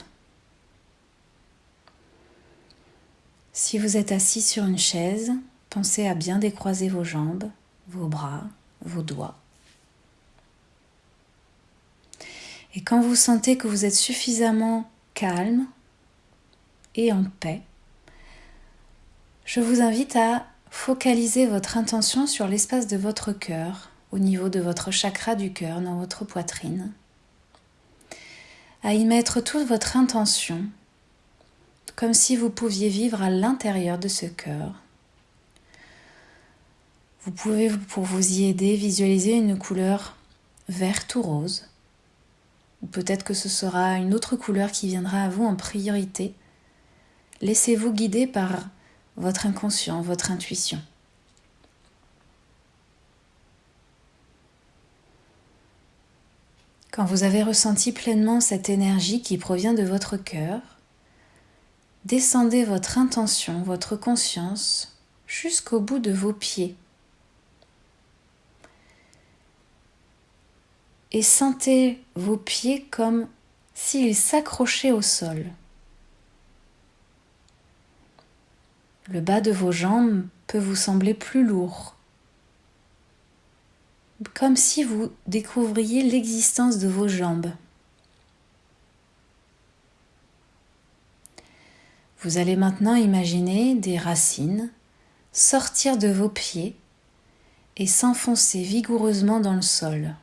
Si vous êtes assis sur une chaise, pensez à bien décroiser vos jambes, vos bras, vos doigts. Et quand vous sentez que vous êtes suffisamment calme et en paix, je vous invite à focaliser votre intention sur l'espace de votre cœur, au niveau de votre chakra du cœur, dans votre poitrine, à y mettre toute votre intention comme si vous pouviez vivre à l'intérieur de ce cœur. Vous pouvez, pour vous y aider, visualiser une couleur verte ou rose, ou peut-être que ce sera une autre couleur qui viendra à vous en priorité. Laissez-vous guider par votre inconscient, votre intuition. Quand vous avez ressenti pleinement cette énergie qui provient de votre cœur, descendez votre intention, votre conscience jusqu'au bout de vos pieds. Et sentez vos pieds comme s'ils s'accrochaient au sol. Le bas de vos jambes peut vous sembler plus lourd, comme si vous découvriez l'existence de vos jambes. Vous allez maintenant imaginer des racines sortir de vos pieds et s'enfoncer vigoureusement dans le sol.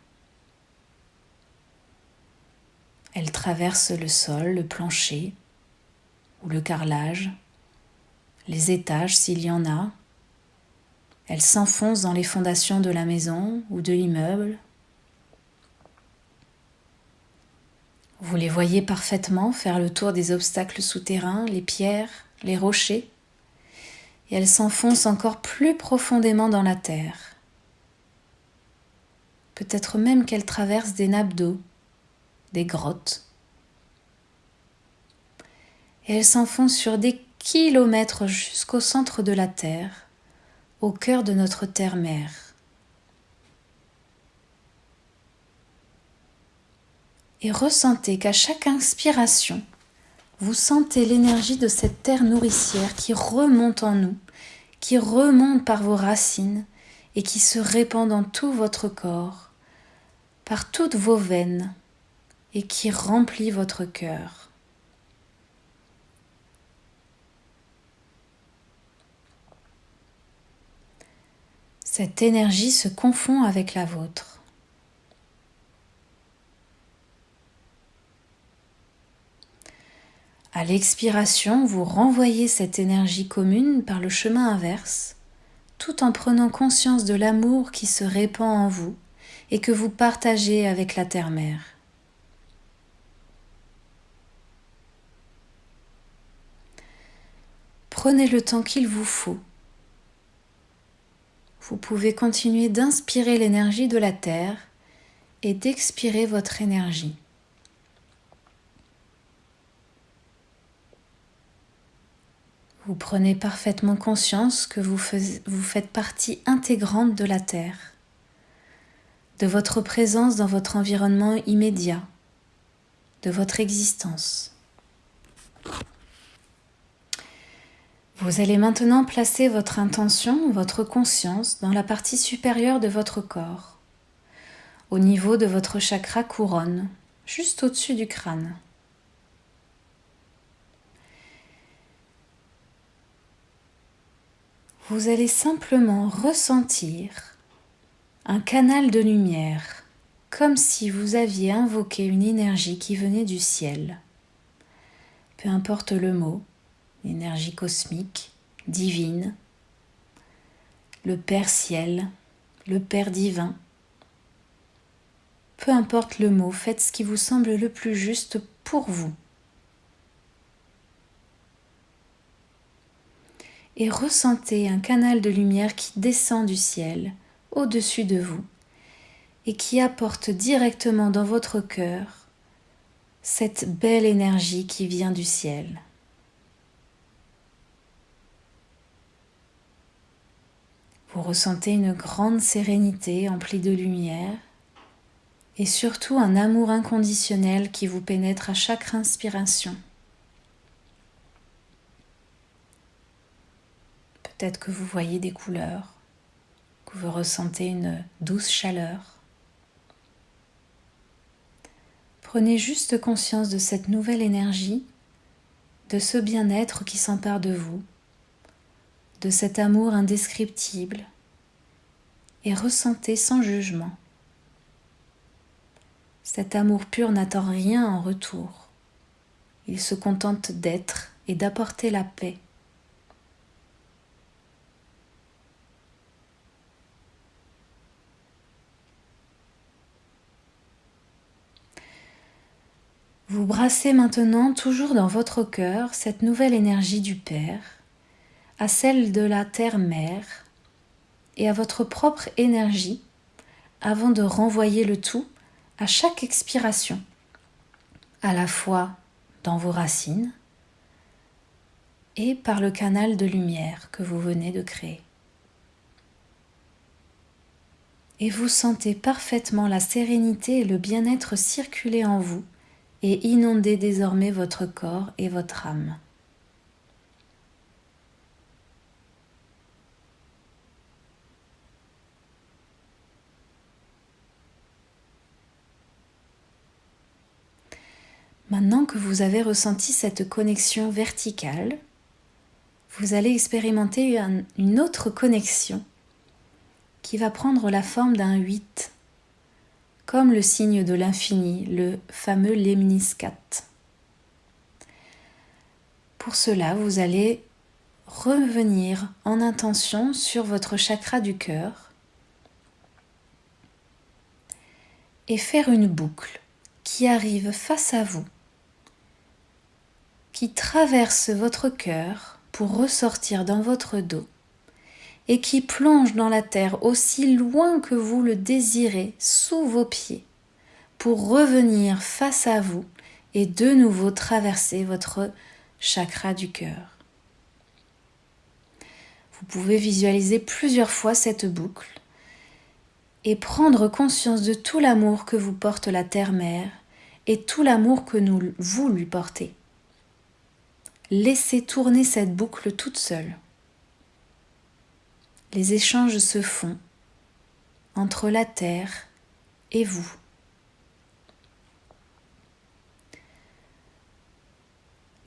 Elles traversent le sol, le plancher ou le carrelage, les étages s'il y en a. Elles s'enfoncent dans les fondations de la maison ou de l'immeuble. Vous les voyez parfaitement faire le tour des obstacles souterrains, les pierres, les rochers, et elles s'enfoncent encore plus profondément dans la terre. Peut-être même qu'elles traversent des nappes d'eau, des grottes. Et elles s'enfoncent sur des kilomètres jusqu'au centre de la Terre, au cœur de notre terre-mère. Et ressentez qu'à chaque inspiration, vous sentez l'énergie de cette terre nourricière qui remonte en nous, qui remonte par vos racines et qui se répand dans tout votre corps, par toutes vos veines et qui remplit votre cœur. Cette énergie se confond avec la vôtre. À l'expiration, vous renvoyez cette énergie commune par le chemin inverse, tout en prenant conscience de l'amour qui se répand en vous et que vous partagez avec la terre-mère. Prenez le temps qu'il vous faut. Vous pouvez continuer d'inspirer l'énergie de la Terre et d'expirer votre énergie. Vous prenez parfaitement conscience que vous, faites partie intégrante de la Terre, de votre présence dans votre environnement immédiat, de votre existence. Vous allez maintenant placer votre intention, votre conscience dans la partie supérieure de votre corps, au niveau de votre chakra couronne, juste au-dessus du crâne. Vous allez simplement ressentir un canal de lumière, comme si vous aviez invoqué une énergie qui venait du ciel. Peu importe le mot, l'énergie cosmique, divine, le Père ciel, le Père divin. Peu importe le mot, faites ce qui vous semble le plus juste pour vous. Et ressentez un canal de lumière qui descend du ciel au-dessus de vous et qui apporte directement dans votre cœur cette belle énergie qui vient du ciel. Vous ressentez une grande sérénité emplie de lumière et surtout un amour inconditionnel qui vous pénètre à chaque inspiration. Peut-être que vous voyez des couleurs, que vous ressentez une douce chaleur. Prenez juste conscience de cette nouvelle énergie, de ce bien-être qui s'empare de vous, de cet amour indescriptible, et ressentez sans jugement. Cet amour pur n'attend rien en retour. Il se contente d'être et d'apporter la paix. Vous brassez maintenant toujours dans votre cœur cette nouvelle énergie du Père, à celle de la Terre-Mère et à votre propre énergie avant de renvoyer le tout à chaque expiration, à la fois dans vos racines et par le canal de lumière que vous venez de créer. Et vous sentez parfaitement la sérénité et le bien-être circuler en vous et inondez désormais votre corps et votre âme. Maintenant que vous avez ressenti cette connexion verticale, vous allez expérimenter une autre connexion qui va prendre la forme d'un 8 comme le signe de l'infini, le fameux lemniscat. Pour cela, vous allez revenir en intention sur votre chakra du cœur et faire une boucle qui arrive face à vous, qui traverse votre cœur pour ressortir dans votre dos et qui plonge dans la terre aussi loin que vous le désirez sous vos pieds, pour revenir face à vous et de nouveau traverser votre chakra du cœur. Vous pouvez visualiser plusieurs fois cette boucle et prendre conscience de tout l'amour que vous porte la Terre-Mère et tout l'amour que nous, vous lui portez. Laissez tourner cette boucle toute seule. Les échanges se font entre la Terre et vous.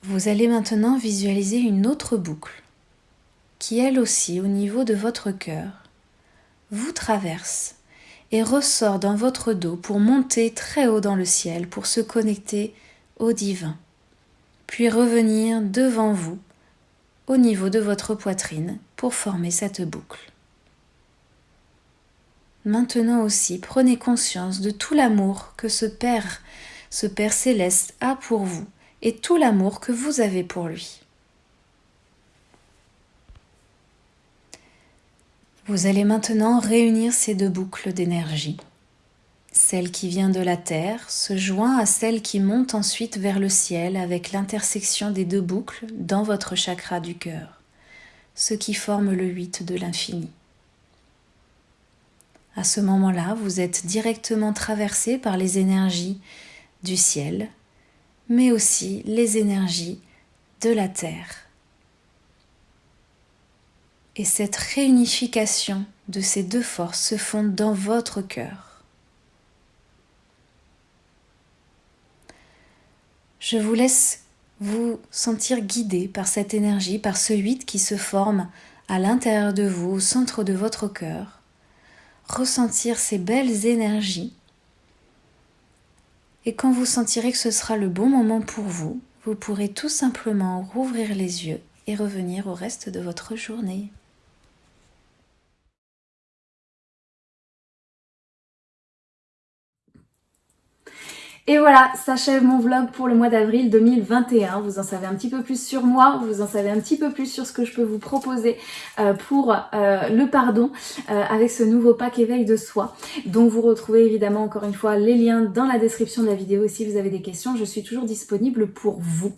Vous allez maintenant visualiser une autre boucle qui elle aussi au niveau de votre cœur vous traverse et ressort dans votre dos pour monter très haut dans le ciel pour se connecter au divin, puis revenir devant vous au niveau de votre poitrine pour former cette boucle. Maintenant aussi, prenez conscience de tout l'amour que ce Père, ce Père céleste a pour vous et tout l'amour que vous avez pour lui. Vous allez maintenant réunir ces deux boucles d'énergie. Celle qui vient de la Terre se joint à celle qui monte ensuite vers le ciel avec l'intersection des deux boucles dans votre chakra du cœur, ce qui forme le 8 de l'infini. À ce moment-là, vous êtes directement traversé par les énergies du ciel, mais aussi les énergies de la terre. Et cette réunification de ces deux forces se font dans votre cœur. Je vous laisse vous sentir guidé par cette énergie, par ce 8 qui se forme à l'intérieur de vous, au centre de votre cœur ressentir ces belles énergies. Et quand vous sentirez que ce sera le bon moment pour vous, vous pourrez tout simplement rouvrir les yeux et revenir au reste de votre journée. Et voilà, s'achève mon vlog pour le mois d'avril 2021. Vous en savez un petit peu plus sur moi, vous en savez un petit peu plus sur ce que je peux vous proposer euh, pour euh, le pardon euh, avec ce nouveau pack éveil de soi. Donc vous retrouvez évidemment encore une fois les liens dans la description de la vidéo si vous avez des questions. Je suis toujours disponible pour vous.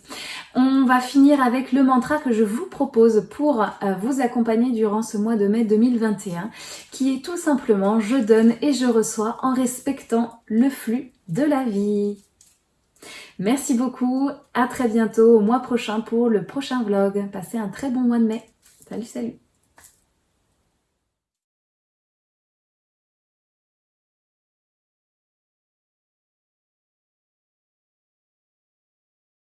On va finir avec le mantra que je vous propose pour vous accompagner durant ce mois de mai 2021 qui est tout simplement je donne et je reçois en respectant le flux de la vie. Merci beaucoup, à très bientôt au mois prochain pour le prochain vlog. Passez un très bon mois de mai. Salut, salut